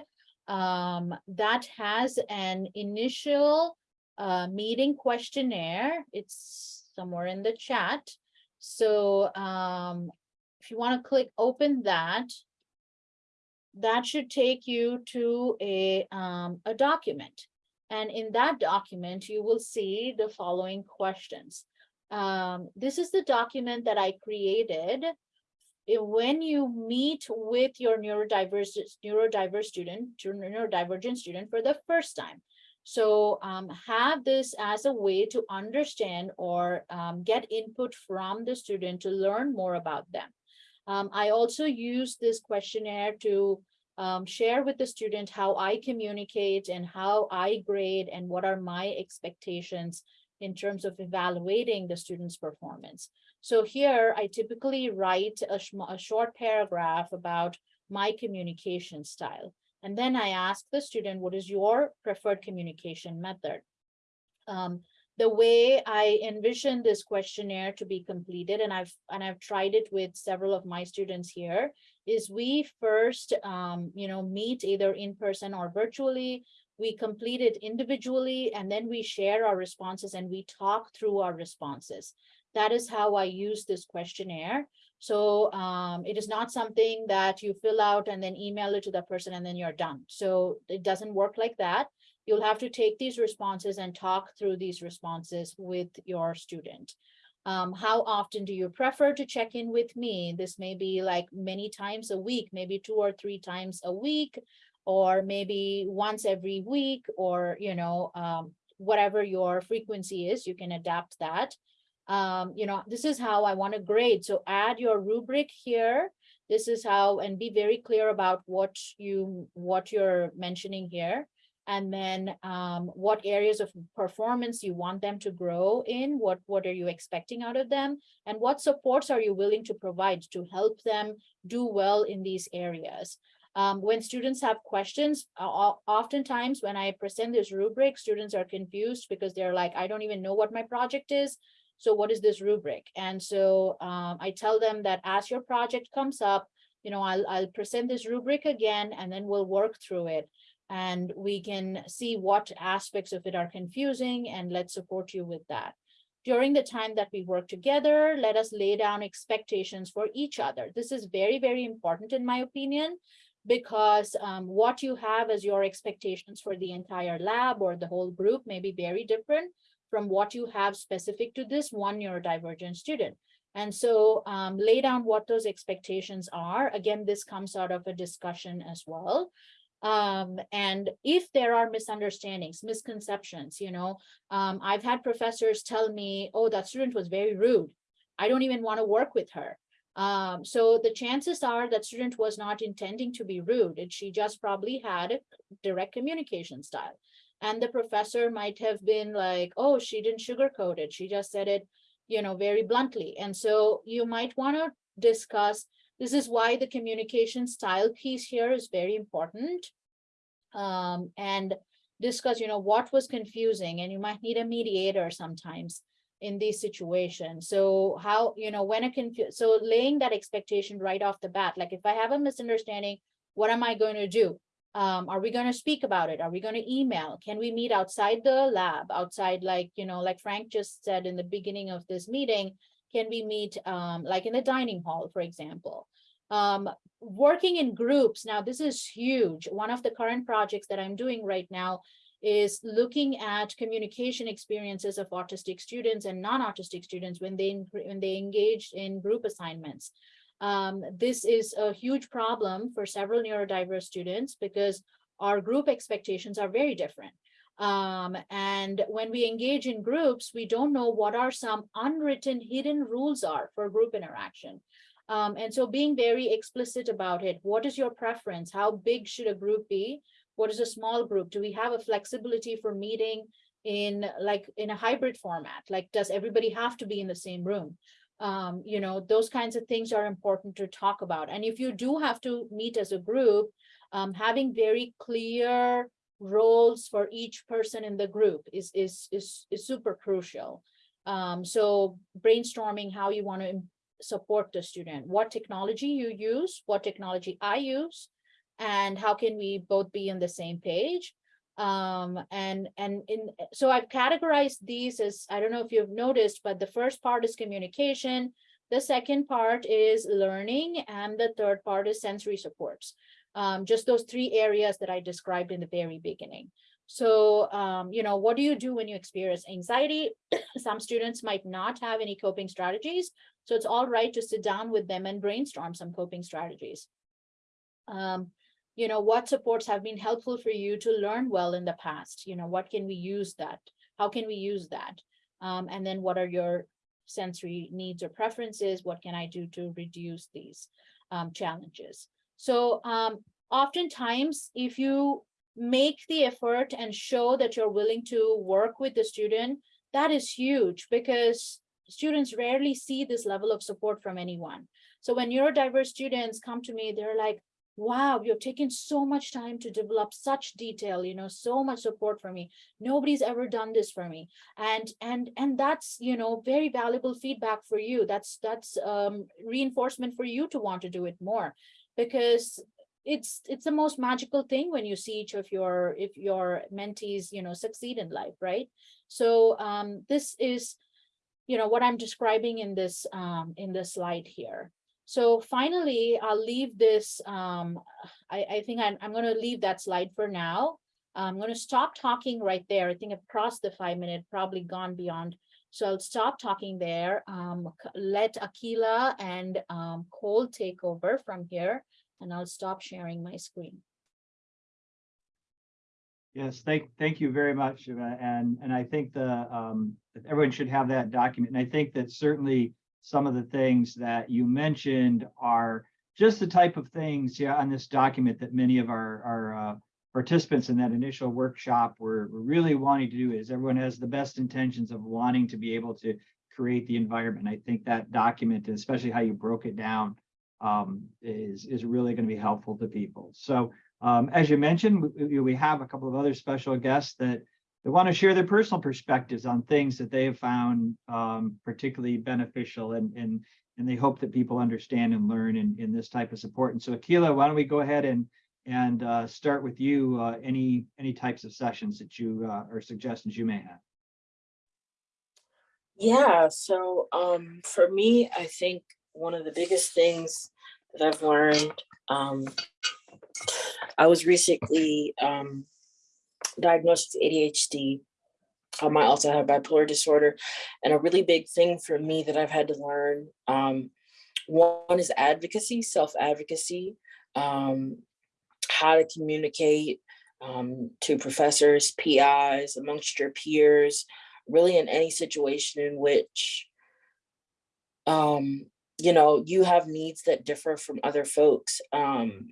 um, that has an initial uh, meeting questionnaire. It's somewhere in the chat. So, um, if you want to click open that, that should take you to a, um, a document. And in that document, you will see the following questions. Um, this is the document that I created. When you meet with your neurodiverse, neurodiverse student, neurodivergent student for the first time. So um, have this as a way to understand or um, get input from the student to learn more about them. Um, I also use this questionnaire to um, share with the student how I communicate and how I grade and what are my expectations in terms of evaluating the student's performance. So here I typically write a, a short paragraph about my communication style. And then I ask the student, what is your preferred communication method? Um, the way I envision this questionnaire to be completed, and I've and I've tried it with several of my students here, is we first, um, you know, meet either in person or virtually. We complete it individually, and then we share our responses and we talk through our responses. That is how I use this questionnaire. So um, it is not something that you fill out and then email it to the person and then you're done. So it doesn't work like that you'll have to take these responses and talk through these responses with your student. Um, how often do you prefer to check in with me? This may be like many times a week, maybe two or three times a week, or maybe once every week, or, you know, um, whatever your frequency is, you can adapt that. Um, you know, this is how I want to grade. So add your rubric here. This is how, and be very clear about what you, what you're mentioning here and then um, what areas of performance you want them to grow in, what, what are you expecting out of them, and what supports are you willing to provide to help them do well in these areas. Um, when students have questions, oftentimes when I present this rubric, students are confused because they're like, I don't even know what my project is. So what is this rubric? And so um, I tell them that as your project comes up, you know, I'll, I'll present this rubric again, and then we'll work through it and we can see what aspects of it are confusing and let's support you with that. during the time that we work together, let us lay down expectations for each other. This is very, very important in my opinion, because um, what you have as your expectations for the entire lab or the whole group may be very different from what you have specific to this one neurodivergent student. And so um, lay down what those expectations are. Again, this comes out of a discussion as well. Um, and if there are misunderstandings, misconceptions, you know, um, I've had professors tell me, oh, that student was very rude. I don't even want to work with her. Um, so the chances are that student was not intending to be rude. and She just probably had a direct communication style. And the professor might have been like, oh, she didn't sugarcoat it. She just said it, you know, very bluntly. And so you might want to discuss, this is why the communication style piece here is very important. Um, and discuss, you know, what was confusing and you might need a mediator sometimes in these situations. So how, you know, when a confuse, so laying that expectation right off the bat, like if I have a misunderstanding, what am I going to do? Um, are we going to speak about it? Are we going to email? Can we meet outside the lab, outside like, you know, like Frank just said in the beginning of this meeting, can we meet um, like in the dining hall, for example? Um, working in groups, now this is huge. One of the current projects that I'm doing right now is looking at communication experiences of autistic students and non-autistic students when they when they engage in group assignments. Um, this is a huge problem for several neurodiverse students because our group expectations are very different. Um, and when we engage in groups, we don't know what are some unwritten hidden rules are for group interaction. Um, and so being very explicit about it, what is your preference? How big should a group be? What is a small group? Do we have a flexibility for meeting in like in a hybrid format? Like, does everybody have to be in the same room? Um, you know, those kinds of things are important to talk about. And if you do have to meet as a group, um, having very clear roles for each person in the group is, is, is, is super crucial. Um, so brainstorming how you want to support the student, what technology you use, what technology I use, and how can we both be on the same page um and and in so i've categorized these as i don't know if you've noticed but the first part is communication the second part is learning and the third part is sensory supports um just those three areas that i described in the very beginning so um you know what do you do when you experience anxiety some students might not have any coping strategies so it's all right to sit down with them and brainstorm some coping strategies um you know, what supports have been helpful for you to learn well in the past? You know, what can we use that? How can we use that? Um, and then what are your sensory needs or preferences? What can I do to reduce these um, challenges? So um, oftentimes, if you make the effort and show that you're willing to work with the student, that is huge because students rarely see this level of support from anyone. So when neurodiverse students come to me, they're like, wow, you've taken so much time to develop such detail, you know, so much support for me. Nobody's ever done this for me. And and and that's, you know, very valuable feedback for you. That's that's um, reinforcement for you to want to do it more because it's it's the most magical thing when you see each of your if your mentees, you know, succeed in life, right? So um, this is, you know, what I'm describing in this um, in this slide here. So finally, I'll leave this, um, I, I think I'm, I'm going to leave that slide for now. I'm going to stop talking right there. I think I've crossed the five minute, probably gone beyond. So I'll stop talking there, um, let Akila and um, Cole take over from here, and I'll stop sharing my screen. Yes, thank, thank you very much. And, and I think the, um, everyone should have that document. And I think that certainly some of the things that you mentioned are just the type of things yeah, on this document that many of our, our uh, participants in that initial workshop were, really wanting to do is everyone has the best intentions of wanting to be able to create the environment. I think that document, especially how you broke it down, um, is, is really going to be helpful to people. So um, as you mentioned, we, we have a couple of other special guests that they want to share their personal perspectives on things that they have found um, particularly beneficial and, and, and they hope that people understand and learn in, in this type of support. And so Akila, why don't we go ahead and, and uh, start with you, uh, any, any types of sessions that you uh, or suggestions you may have. Yeah, so um for me, I think one of the biggest things that I've learned, um I was recently um diagnosed with ADHD. Um, I also have bipolar disorder. And a really big thing for me that I've had to learn, um, one is advocacy, self-advocacy, um, how to communicate um, to professors, PIs, amongst your peers, really in any situation in which um, you know, you have needs that differ from other folks. Um,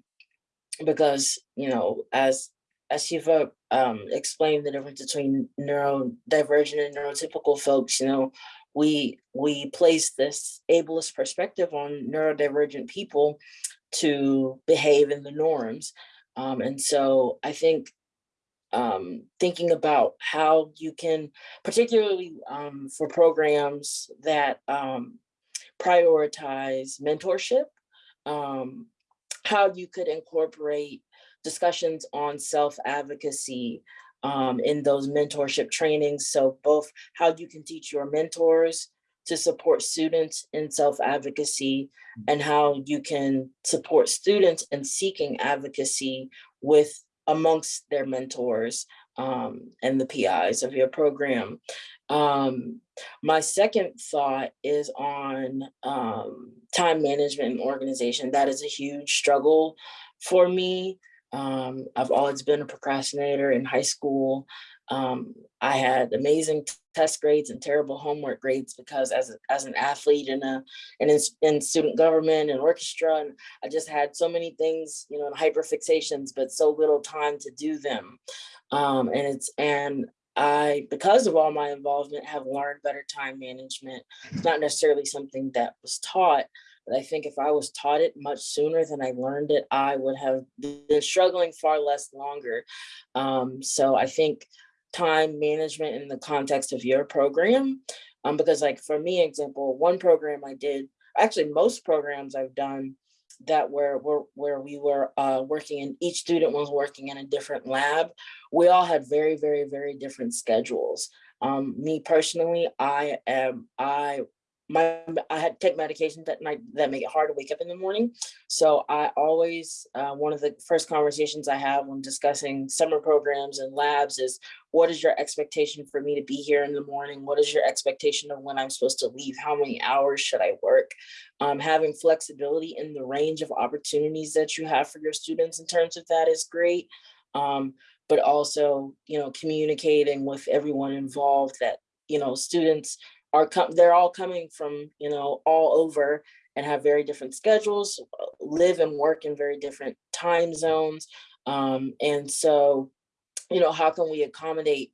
because, you know, as as Shiva um, explained the difference between neurodivergent and neurotypical folks, you know, we we place this ableist perspective on neurodivergent people to behave in the norms. Um, and so I think um, thinking about how you can, particularly um, for programs that um, prioritize mentorship, um, how you could incorporate discussions on self-advocacy um, in those mentorship trainings. So both how you can teach your mentors to support students in self-advocacy and how you can support students in seeking advocacy with amongst their mentors um, and the PIs of your program. Um, my second thought is on um, time management and organization. That is a huge struggle for me. Um, I've always been a procrastinator in high school. Um, I had amazing test grades and terrible homework grades because as, as an athlete and a and in, in student government and orchestra, and I just had so many things, you know, hyper fixations, but so little time to do them. Um, and it's and I, because of all my involvement, have learned better time management. It's not necessarily something that was taught, but I think if I was taught it much sooner than I learned it, I would have been struggling far less longer. Um, so I think time management in the context of your program, um, because like for me, example, one program I did, actually most programs I've done that were, were where we were uh, working and each student was working in a different lab, we all had very, very, very different schedules. Um, me personally, I am, I my I had to take medications that night that make it hard to wake up in the morning. So I always uh, one of the first conversations I have when discussing summer programs and labs is what is your expectation for me to be here in the morning? What is your expectation of when I'm supposed to leave? How many hours should I work? Um, having flexibility in the range of opportunities that you have for your students in terms of that is great. Um, but also, you know, communicating with everyone involved that, you know, students are they're all coming from you know all over and have very different schedules live and work in very different time zones. Um, and so you know how can we accommodate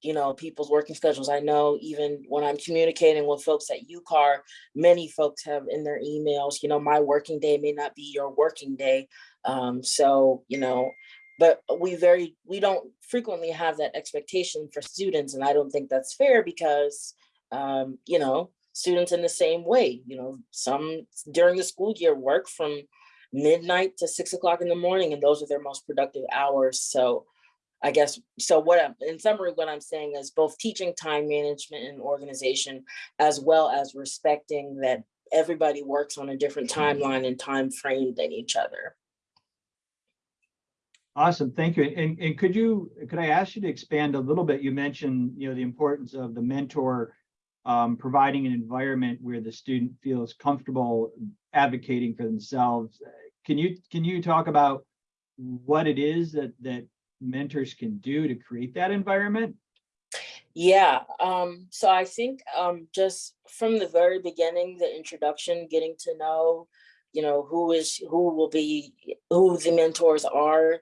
you know people's working schedules? I know even when i'm communicating with folks at ucar many folks have in their emails you know my working day may not be your working day. Um, so you know but we very we don't frequently have that expectation for students and i don't think that's fair because um, you know, students in the same way, you know, some during the school year work from midnight to six o'clock in the morning and those are their most productive hours. So I guess, so what I'm, in summary, what I'm saying is both teaching time management and organization, as well as respecting that everybody works on a different timeline and time frame than each other. Awesome, thank you. And, and could you, could I ask you to expand a little bit? You mentioned, you know, the importance of the mentor um, providing an environment where the student feels comfortable advocating for themselves. Can you can you talk about what it is that that mentors can do to create that environment? Yeah, um, so I think um, just from the very beginning, the introduction, getting to know, you know, who is who will be who the mentors are,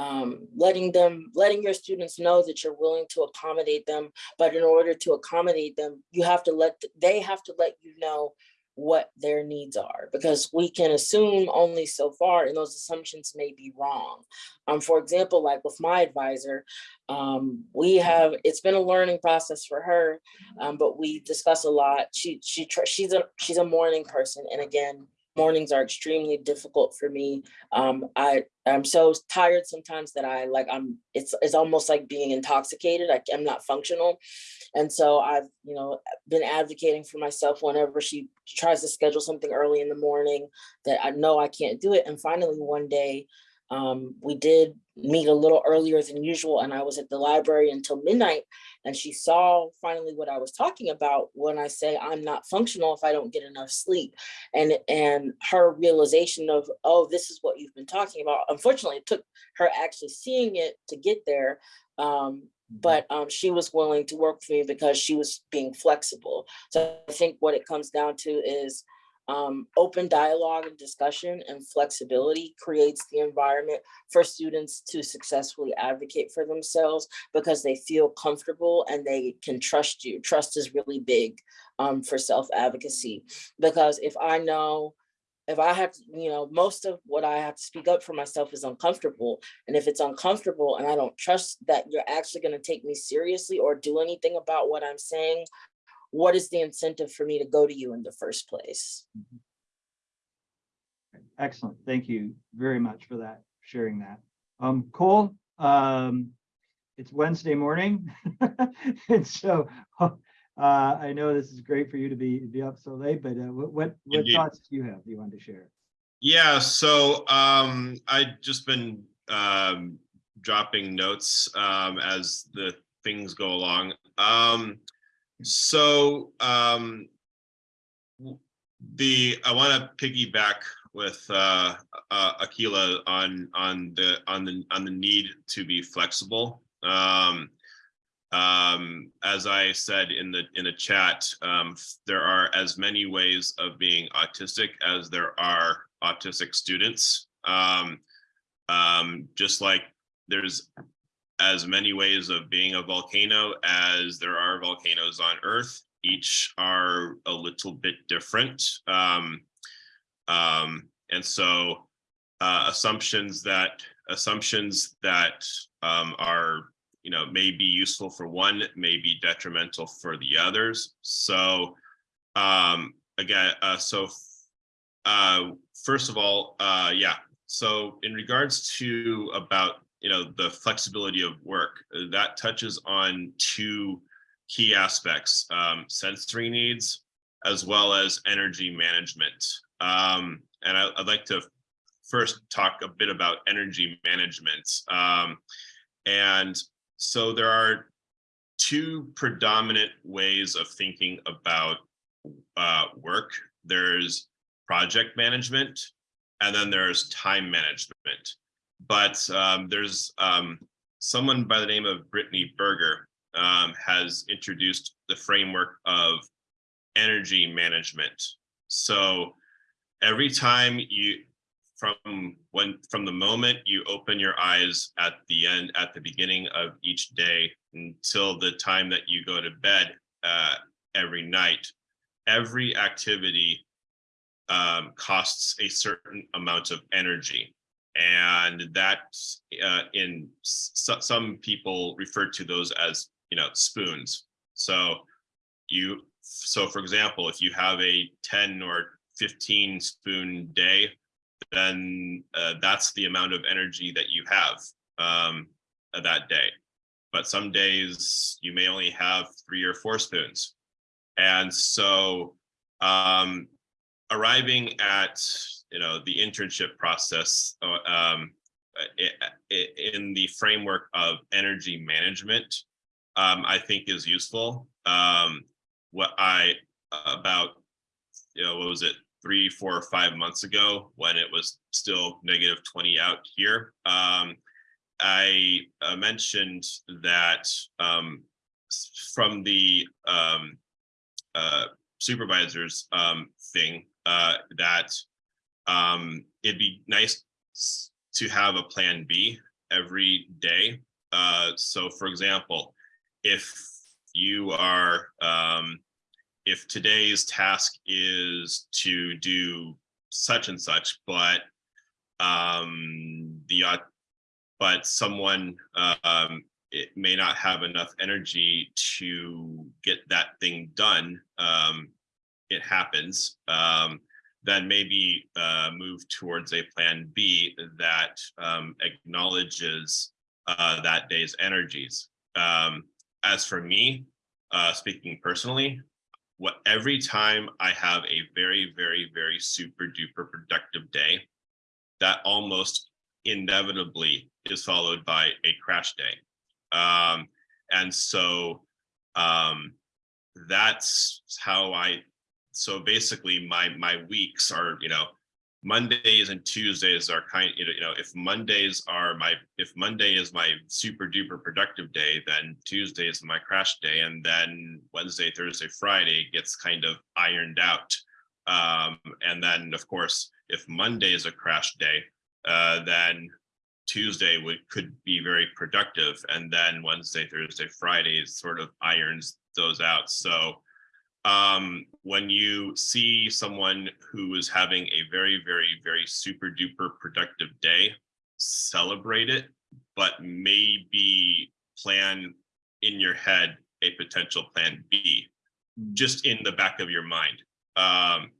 um, letting them, letting your students know that you're willing to accommodate them. But in order to accommodate them, you have to let, they have to let you know what their needs are because we can assume only so far and those assumptions may be wrong. Um, for example, like with my advisor, um, we have, it's been a learning process for her, um, but we discuss a lot. She, she, she's a, she's a morning person. And again, mornings are extremely difficult for me. Um, I, I'm so tired sometimes that I like, I'm, it's, it's almost like being intoxicated. I, I'm not functional. And so I've, you know, been advocating for myself whenever she tries to schedule something early in the morning that I know I can't do it. And finally, one day, um, we did meet a little earlier than usual and I was at the library until midnight and she saw finally what I was talking about when I say I'm not functional if I don't get enough sleep. And, and her realization of, oh, this is what you've been talking about. Unfortunately, it took her actually seeing it to get there. Um, but um, she was willing to work for me because she was being flexible. So I think what it comes down to is um, open dialogue and discussion and flexibility creates the environment for students to successfully advocate for themselves because they feel comfortable and they can trust you. Trust is really big um, for self-advocacy because if I know if I have, to, you know, most of what I have to speak up for myself is uncomfortable. And if it's uncomfortable and I don't trust that you're actually going to take me seriously or do anything about what I'm saying, what is the incentive for me to go to you in the first place? Excellent. Thank you very much for that, sharing that. Um, Cole, um, it's Wednesday morning. And so, uh, I know this is great for you to be, be up so late, but uh, what, what, what thoughts do you have you want to share? Yeah, so um, I've just been um, dropping notes um, as the things go along. Um, so um, the I want to piggyback with uh, uh, on on the on the on the need to be flexible. Um, um, as I said in the in the chat, um, there are as many ways of being autistic as there are autistic students. Um, um, just like there's as many ways of being a volcano as there are volcanoes on Earth. Each are a little bit different. Um, um, and so uh, assumptions that assumptions that um, are you know may be useful for one may be detrimental for the others. So um, again, uh, so uh, first of all, uh, yeah. So in regards to about you know the flexibility of work, uh, that touches on two key aspects: um, sensory needs as well as energy management. Um, and I, would like to first talk a bit about energy management. Um, and so there are two predominant ways of thinking about uh, work. There's project management, and then there's time management. But um, there's um, someone by the name of Brittany Berger um, has introduced the framework of energy management. So every time you from when from the moment you open your eyes at the end at the beginning of each day until the time that you go to bed uh, every night every activity um, costs a certain amount of energy and that uh, in some people refer to those as you know spoons. So you so for example if you have a 10 or 15 spoon day then uh, that's the amount of energy that you have um, that day. But some days you may only have three or four spoons. And so um, arriving at you know the internship process uh, um, in the framework of energy management um, i think is useful. Um, what i about you know what was it three four or five months ago when it was still negative 20 out here um, i uh, mentioned that um, from the um, uh, supervisors um, thing uh, that um, it'd be nice to have a plan B every day. Uh, so for example, if you are, um, if today's task is to do such and such, but um, the, uh, but someone um, it may not have enough energy to get that thing done. Um, it happens. Um, then maybe uh, move towards a plan B that um, acknowledges uh, that day's energies. Um, as for me, uh, speaking personally, what every time I have a very, very, very super duper productive day, that almost inevitably is followed by a crash day. Um, and so um, that's how I, so basically my, my weeks are, you know, Mondays and Tuesdays are kind, you know, you know, if Mondays are my, if Monday is my super duper productive day, then Tuesday is my crash day. And then Wednesday, Thursday, Friday gets kind of ironed out. Um, and then of course, if Monday is a crash day, uh, then Tuesday would, could be very productive. And then Wednesday, Thursday, Friday sort of irons those out. So um, when you see someone who is having a very, very, very super duper productive day, celebrate it, but maybe plan in your head a potential plan B, just in the back of your mind. Um,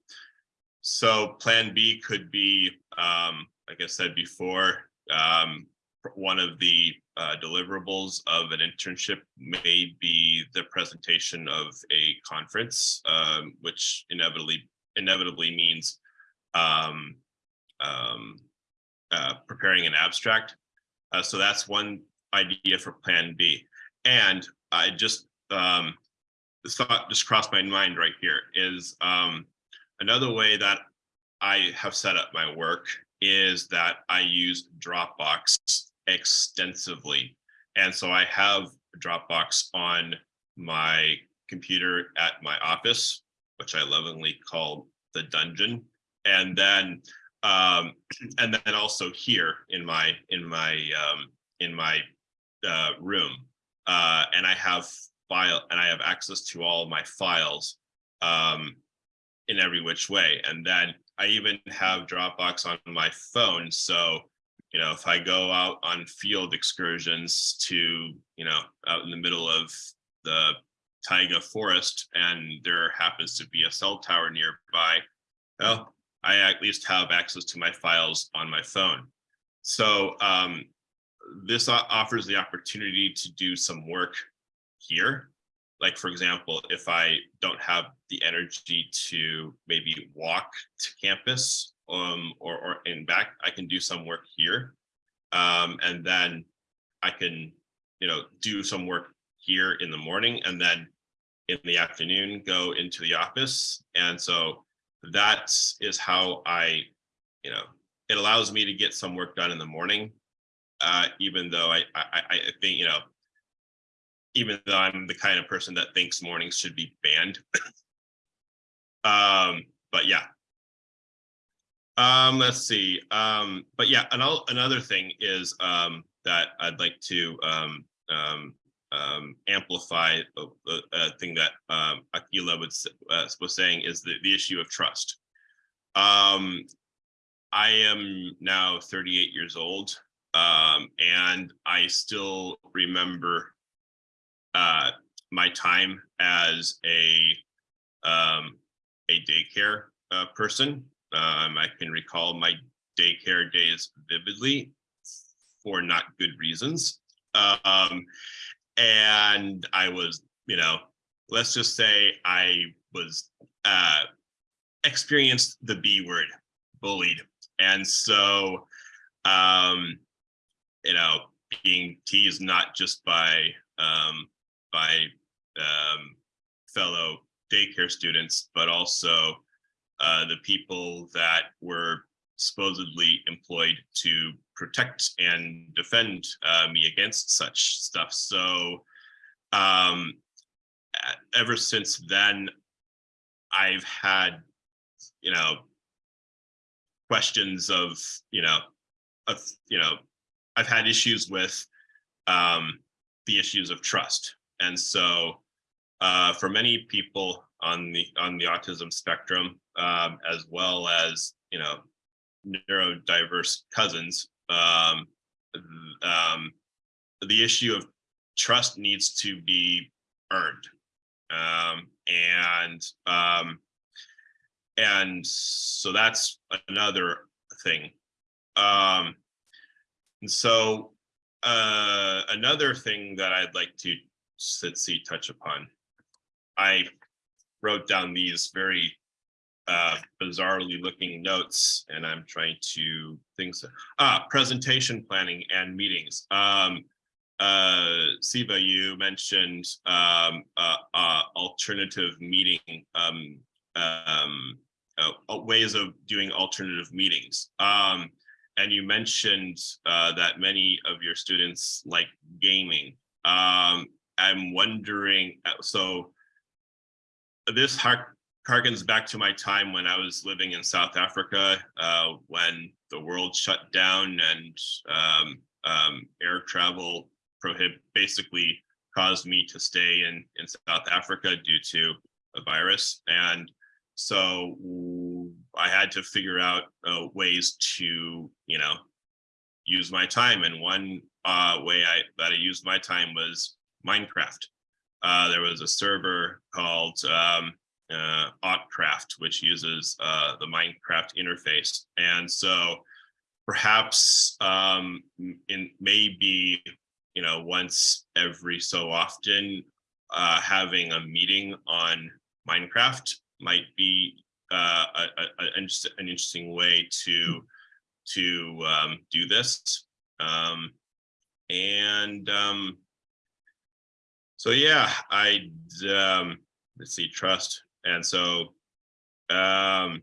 so plan B could be, um, like I said before, um, one of the uh, deliverables of an internship may be the presentation of a conference, um, which inevitably inevitably means um, um, uh, preparing an abstract. Uh, so that's one idea for Plan B. And I just um, thought just crossed my mind right here is um, another way that I have set up my work is that I use Dropbox extensively. And so I have Dropbox on my computer at my office, which I lovingly call the dungeon. And then um, and then also here in my in my um, in my uh, room. Uh, and I have file and I have access to all my files um, in every which way. And then I even have Dropbox on my phone. So, you know, if I go out on field excursions to, you know, out in the middle of the taiga forest and there happens to be a cell tower nearby, well, I at least have access to my files on my phone. So um, this offers the opportunity to do some work here like for example, if I don't have the energy to maybe walk to campus um, or, or in back, I can do some work here. Um, and then I can, you know, do some work here in the morning and then in the afternoon go into the office. And so that is how I, you know, it allows me to get some work done in the morning, uh, even though I, I, I think, you know, even though I'm the kind of person that thinks mornings should be banned. um, but yeah. Um, let's see. Um, but yeah, another another thing is um, that I'd like to um, um, um, amplify a, a, thing that um, Akila was, uh, was saying is the, the issue of trust. Um, I am now 38 years old, um, and I still remember uh, my time as a um, a daycare uh, person. Um, I can recall my daycare days vividly for not good reasons. Um, and I was, you know, let's just say I was uh, experienced the B word, bullied. And so, um, you know, being teased not just by um, by um, fellow daycare students, but also uh, the people that were supposedly employed to protect and defend uh, me against such stuff. So um, ever since then, I've had, you know, questions of, you know, of, you know, I've had issues with um, the issues of trust. And so uh, for many people on the on the autism spectrum, um, as well as you know neurodiverse cousins, um, um, the issue of trust needs to be earned, um, and um, and so that's another thing. Um, and so uh, another thing that I'd like to let's see touch upon. I wrote down these very uh, bizarrely looking notes, and I'm trying to think. So, ah, presentation planning and meetings. Um, uh, Siva, you mentioned um, uh, uh, alternative meeting um, um, uh, uh, ways of doing alternative meetings. Um, and you mentioned uh, that many of your students like gaming. Um, I'm wondering, so this harkens back to my time when I was living in South Africa, uh, when the world shut down and um, um, air travel prohibit basically caused me to stay in in South Africa due to a virus, and so I had to figure out uh, ways to you know use my time, and one uh, way I that I used my time was Minecraft. Uh, there was a server called um, uh, Autcraft, which uses uh, the Minecraft interface, and so perhaps um, in maybe you know once every so often uh, having a meeting on Minecraft might be uh, a, a, an interesting way to to um, do this. Um, and um, so yeah, I um, let's see, trust. And so um,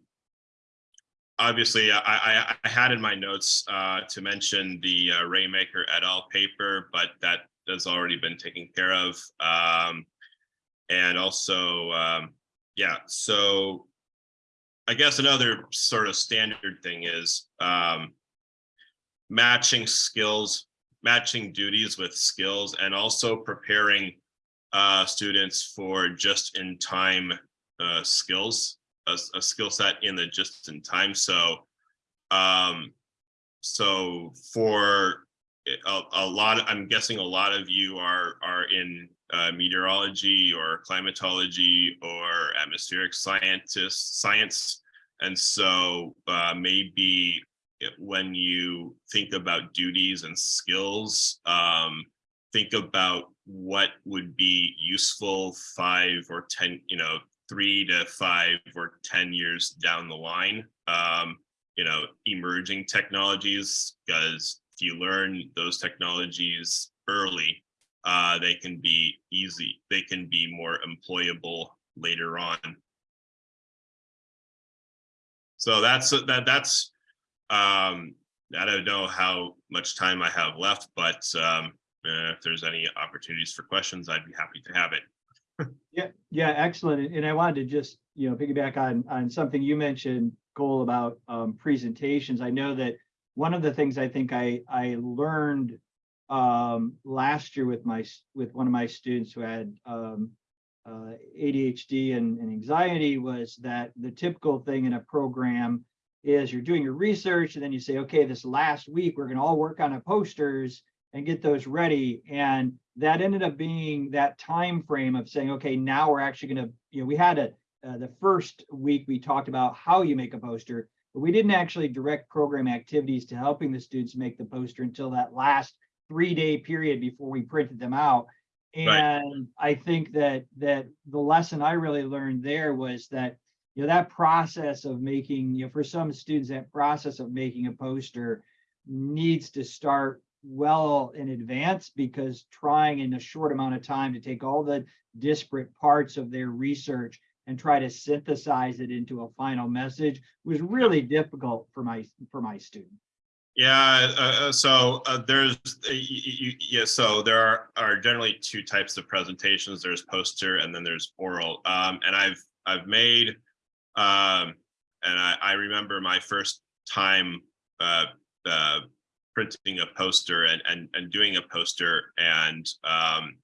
obviously I, I, I had in my notes uh, to mention the uh, Raymaker et al. paper, but that has already been taken care of. Um, and also, um, yeah, so I guess another sort of standard thing is um, matching skills, matching duties with skills, and also preparing uh, students for just-in-time uh, skills, a, a skill set in the just-in-time. So, um, so for a, a lot, I'm guessing a lot of you are are in uh, meteorology or climatology or atmospheric scientists science, and so uh, maybe when you think about duties and skills, um, think about what would be useful five or ten, you know, three to five or ten years down the line. Um, you know, emerging technologies, because if you learn those technologies early, uh, they can be easy, they can be more employable later on. So that's, that, that's, um, I don't know how much time I have left, but, um, uh, if there's any opportunities for questions, I'd be happy to have it. Yeah, yeah, excellent. And I wanted to just, you know, piggyback on, on something you mentioned, Cole, about um, presentations. I know that one of the things I think I, I learned um, last year with my, with one of my students who had um, uh, ADHD and, and anxiety was that the typical thing in a program is you're doing your research and then you say, okay, this last week, we're gonna all work on a posters and get those ready. And that ended up being that time frame of saying, okay, now we're actually going to, you know, we had a uh, the first week we talked about how you make a poster, but we didn't actually direct program activities to helping the students make the poster until that last three day period before we printed them out. Right. And I think that that the lesson I really learned there was that you know that process of making you know for some students that process of making a poster needs to start well in advance because trying in a short amount of time to take all the disparate parts of their research and try to synthesize it into a final message was really difficult for my for my student. Yeah, uh, uh, so uh, there's, uh, y- y- y- yeah, so there are, are generally two types of presentations. There's poster and then there's oral. Um, and I've, I've made, um, and I, I remember my first time uh, uh, printing a poster and, and, and doing a poster and um,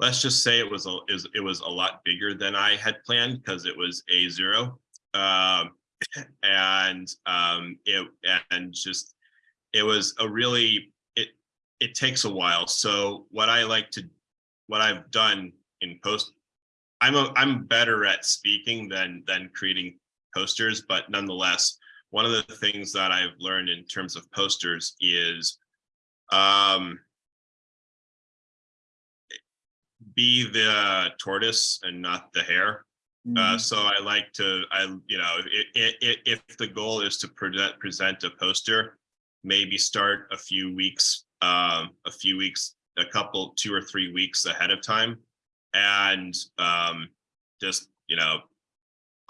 let's just say it was, a, is, it was a lot bigger than I had planned because it was a zero. Um, and um, it, and just, it was a really it it takes a while so what i like to what i've done in post i'm a, i'm better at speaking than than creating posters, but nonetheless, one of the things that I've learned in terms of posters is um, be the tortoise and not the hare. Uh, Mhm. so I like to, I, you know, i- i- i- if the goal is to present, present a poster, maybe start a few weeks, um, a few weeks, a couple, two or three weeks ahead of time. And, um, just, you know,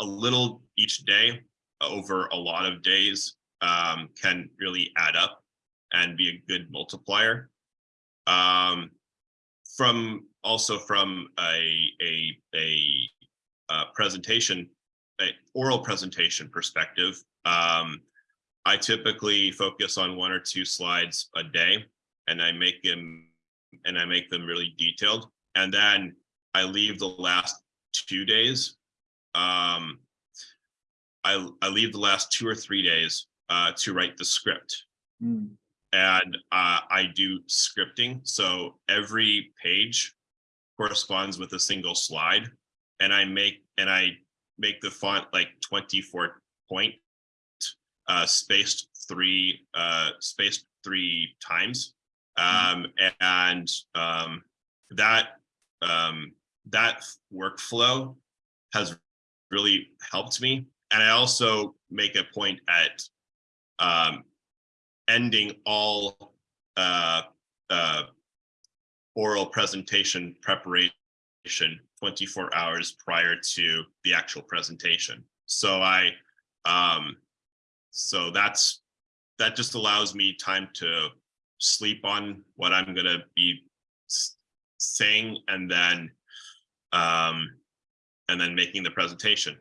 a little each day over a lot of days, um, can really add up and be a good multiplier. Um, from, also from a, a, a, uh, presentation, a oral presentation perspective, um, I typically focus on one or two slides a day and I make them and I make them really detailed. And then I leave the last two days. Um, I, I leave the last two or three days uh, to write the script Mm, and uh, I do scripting. So every page corresponds with a single slide, and I make and I make the font like 24 point, uh, spaced three, uh, spaced three times, um, and um, that um, that workflow has really helped me. And I also make a point at um, ending all uh, uh, oral presentation preparation 24 hours prior to the actual presentation. So I, um, so that's, that just allows me time to sleep on what I'm gonna be saying and then, um, and then making the presentation.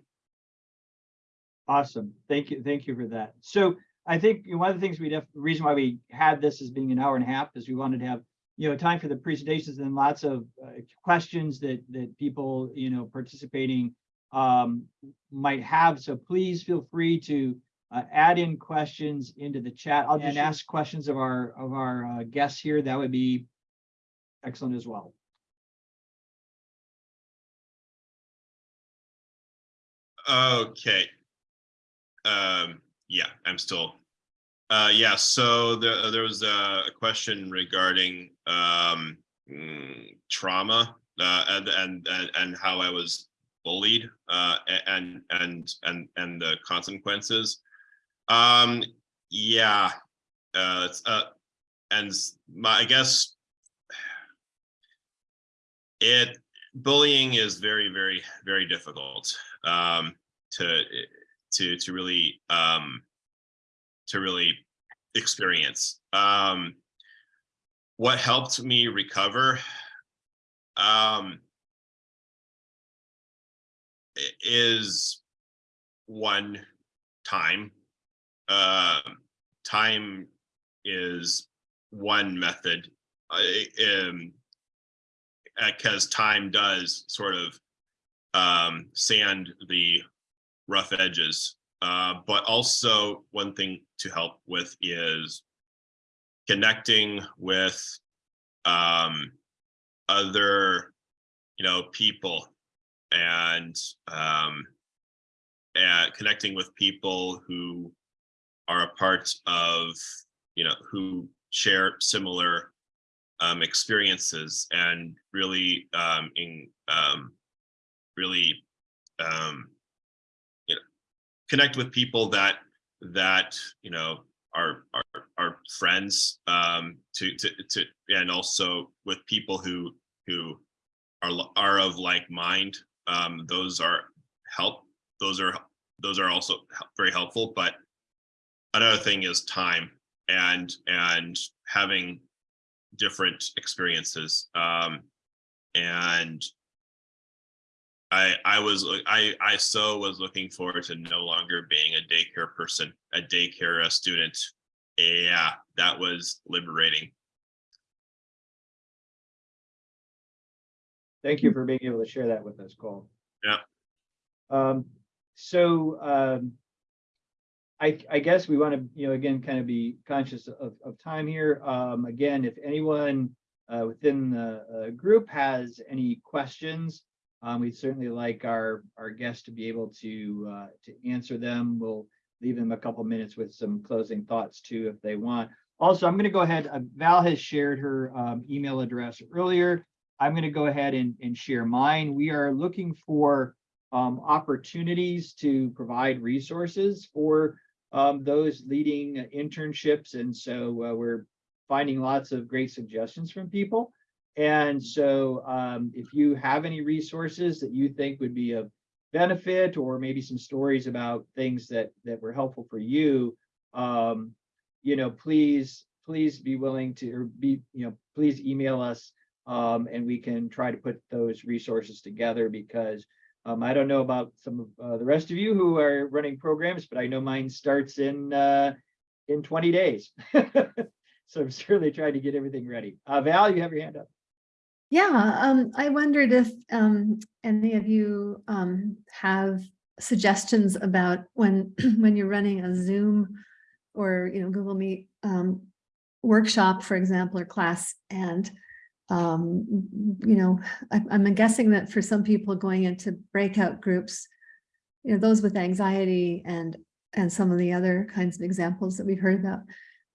Awesome. Thank you. Thank you for that. So I think one of the things we def, the reason why we had this as being an hour and a half is we wanted to have, you know, time for the presentations and lots of uh, questions that, that people, you know, participating um, might have. So please feel free to uh, add in questions into the chat. I'll just ask questions of our, of our uh, guests here. That would be excellent as well. Okay. Um, yeah, I'm still. Uh, yeah, so there, there was a a question regarding, um, mm, trauma, uh, and, and, and, how I was bullied, uh, and, and, and, and the consequences. Um, yeah, uh, uh, and my, I guess it, bullying is very, very, very difficult, um, to, to, to really, um, to really experience. Um, what helped me recover, um, is one time. Um, time is one method. I, um, because time does sort of um, sand the rough edges. Uh, but also one thing to help with is connecting with um, other, you know, people and um, and connecting with people who are a part of, you know, who share similar um, experiences and really um, in um, really um, connect with people that that you know are are, are friends um, to to to and also with people who who are are of like mind. Um, those are help. Those are those are also very helpful. But another thing is time and and having different experiences um and i i was i i so was looking forward to no longer being a daycare person a daycare a student yeah that was liberating Thank you for being able to share that with us, Cole. Yeah. Um, so, um, I, I guess we want to, you know, again, kind of be conscious of, of time here. Um, again, if anyone, uh, within the, uh, group has any questions, Um, we'd certainly like our, our guests to be able to, uh, to answer them. We'll leave them a couple minutes with some closing thoughts too, if they want. Also, I'm going to go ahead, uh, Val has shared her, um, email address earlier. I'm going to go ahead and, and share mine. We are looking for, um, opportunities to provide resources for, um, those leading internships. And so, uh, we're finding lots of great suggestions from people. And so um, if you have any resources that you think would be of benefit or maybe some stories about things that that were helpful for you, um, you know, please, please be willing to or be, you know, please email us um, and we can try to put those resources together because um, I don't know about some of uh, the rest of you who are running programs, but I know mine starts in uh, in 20 days. so I'm certainly trying to get everything ready. Uh, Val, you have your hand up. Yeah, um, I wondered if um, any of you um, have suggestions about when when you're running a Zoom or you know Google Meet um, workshop, for example, or class, and um, you know, I, I'm guessing that for some people going into breakout groups, you know, those with anxiety and and some of the other kinds of examples that we've heard about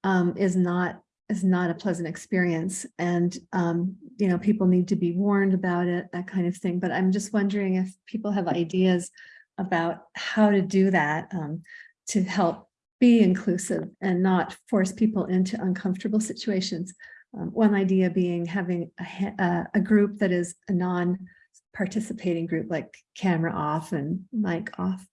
um, is not is not a pleasant experience and um, you know people need to be warned about it that kind of thing. But i'm just wondering if people have ideas about how to do that um, to help be inclusive and not force people into uncomfortable situations. Um, one idea being having a, a group that is a non-participating group like camera off and mic off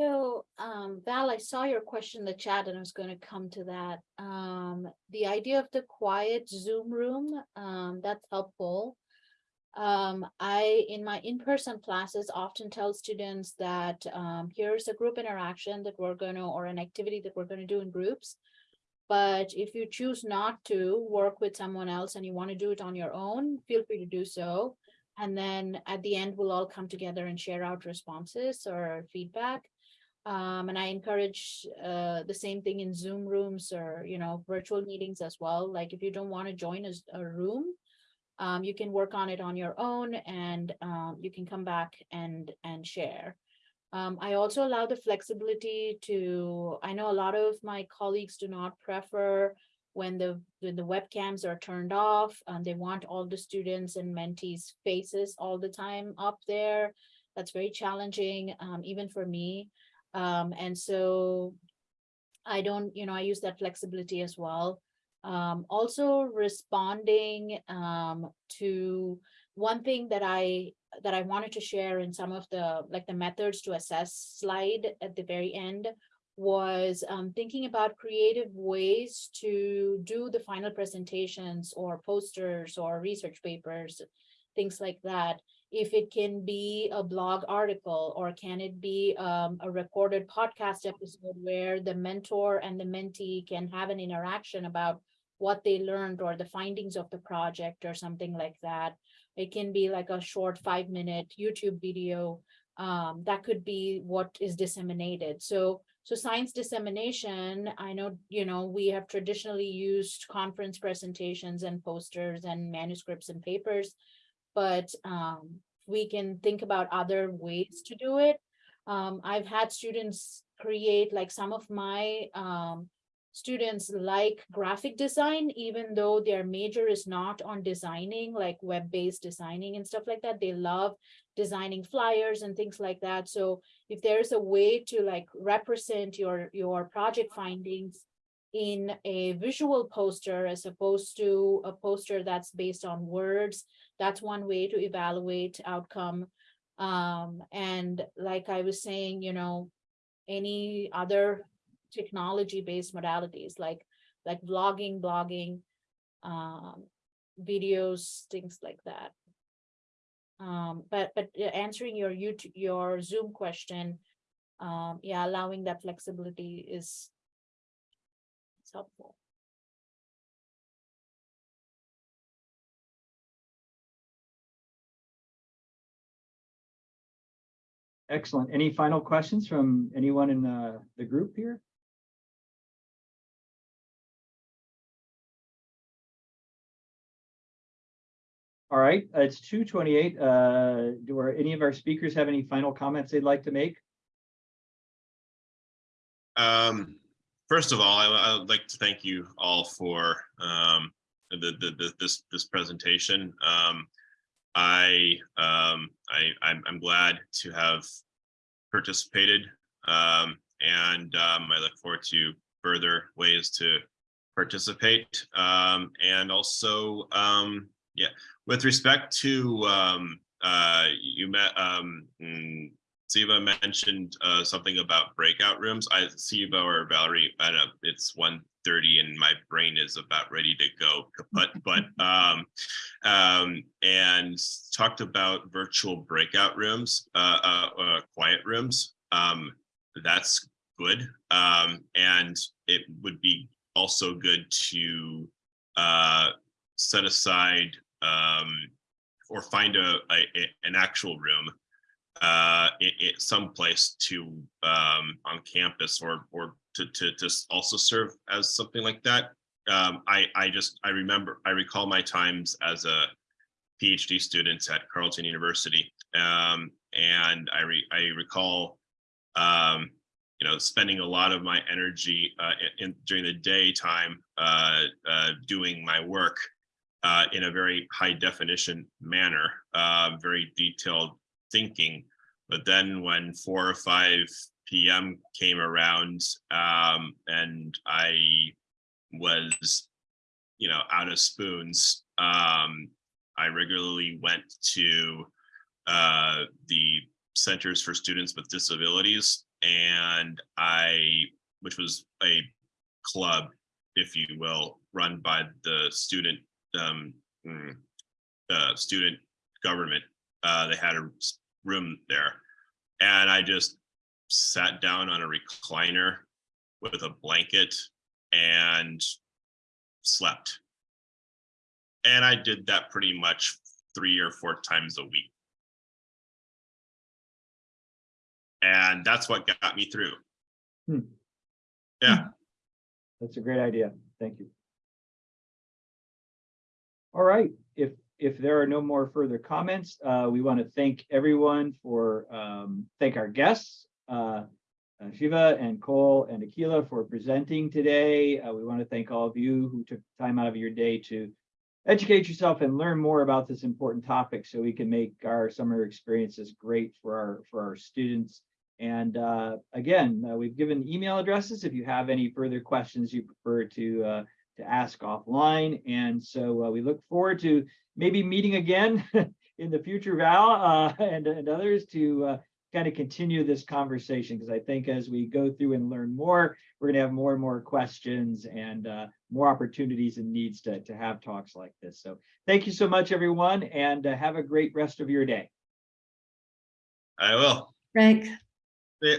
So, um, Val, I saw your question in the chat and I was going to come to that. Um, the idea of the quiet Zoom room, um, that's helpful. Um, I, in my in-person classes, often tell students that, um, here's a group interaction that we're going to, or an activity that we're going to do in groups. But if you choose not to work with someone else and you want to do it on your own, feel free to do so. And then at the end, we'll all come together and share out responses or feedback. Um, and I encourage uh, the same thing in Zoom rooms or, you know, virtual meetings as well. Like if you don't want to join a, a room, um, you can work on it on your own and um, you can come back and and share. Um, I also allow the flexibility to, I know a lot of my colleagues do not prefer when the when the webcams are turned off and they want all the students and mentees faces all the time up there. That's very challenging, um, even for me. Um, and so I don't, you know, I use that flexibility as well. Um, also responding um, to one thing that I that I wanted to share in some of the like the methods to assess slide at the very end was um, thinking about creative ways to do the final presentations or posters or research papers, things like that if it can be a blog article or can it be um, a recorded podcast episode where the mentor and the mentee can have an interaction about what they learned or the findings of the project or something like that. It can be like a short five minute YouTube video. Um, that could be what is disseminated. So, so science dissemination, I know, you know, we have traditionally used conference presentations and posters and manuscripts and papers but um, we can think about other ways to do it. Um, I've had students create like some of my um, students like graphic design, even though their major is not on designing like web-based designing and stuff like that. They love designing flyers and things like that. So if there's a way to like represent your, your project findings in a visual poster as opposed to a poster that's based on words. That's one way to evaluate outcome. Um, and like I was saying, you know, any other technology-based modalities like like vlogging, blogging, um, videos, things like that. Um, but but answering your YouTube, your Zoom question, um, yeah, allowing that flexibility is helpful. Excellent. Any final questions from anyone in the, the group here? All right, uh, it's two twenty-eight. Uh, do our, any of our speakers have any final comments they'd like to make? Um, first of all, I, I would like to thank you all for, um, the, the, the, this, this presentation. Um, I, um, I, I'm, I'm glad to have participated. Um, and, um, I look forward to further ways to participate. Um, and also, um, yeah, with respect to, uh, you met, mm, Siva mentioned uh, something about breakout rooms. I Siva or Valerie, I don't know, it's 1.30 and my brain is about ready to go kaput, but um, um, and talked about virtual breakout rooms, uh, uh, uh, quiet rooms. Um, that's good. Um, and it would be also good to uh, set aside um, or find a, a a- an actual room uh, it someplace to um, on campus or or to to to also serve as something like that. Um, I I just I remember I recall my times as a PhD student at Carleton University, um, and I re, I recall um, you know spending a lot of my energy uh, in, in during the daytime uh, uh, doing my work uh, in a very high definition manner, uh, very detailed thinking. But then when four or five PM came around um, and I was, you know, out of spoons, um, I regularly went to uh, the Centers for Students with Disabilities and I, which was a club, if you will, run by the student um, mm, uh, student government. Uh, they had a room there, and I just sat down on a recliner with a blanket and slept. And I did that pretty much three or four times a week. And that's what got me through. Hmm. Yeah. That's a great idea. Thank you. All right, if, there are no more further comments, uh, we want to thank everyone for, um, thank our guests, uh, uh, Shiva and Cole and Akila for presenting today. Uh, we want to thank all of you who took time out of your day to educate yourself and learn more about this important topic so we can make our summer experiences great for our, for our students. And uh, again, uh, we've given email addresses if you have any further questions you prefer to to ask offline. And so uh, we look forward to maybe meeting again in the future, Val, uh, and, and others to uh, kind of continue this conversation because I think as we go through and learn more, we're going to have more and more questions and uh, more opportunities and needs to, to have talks like this. So thank you so much, everyone, and uh, have a great rest of your day. I will. Frank, Yeah.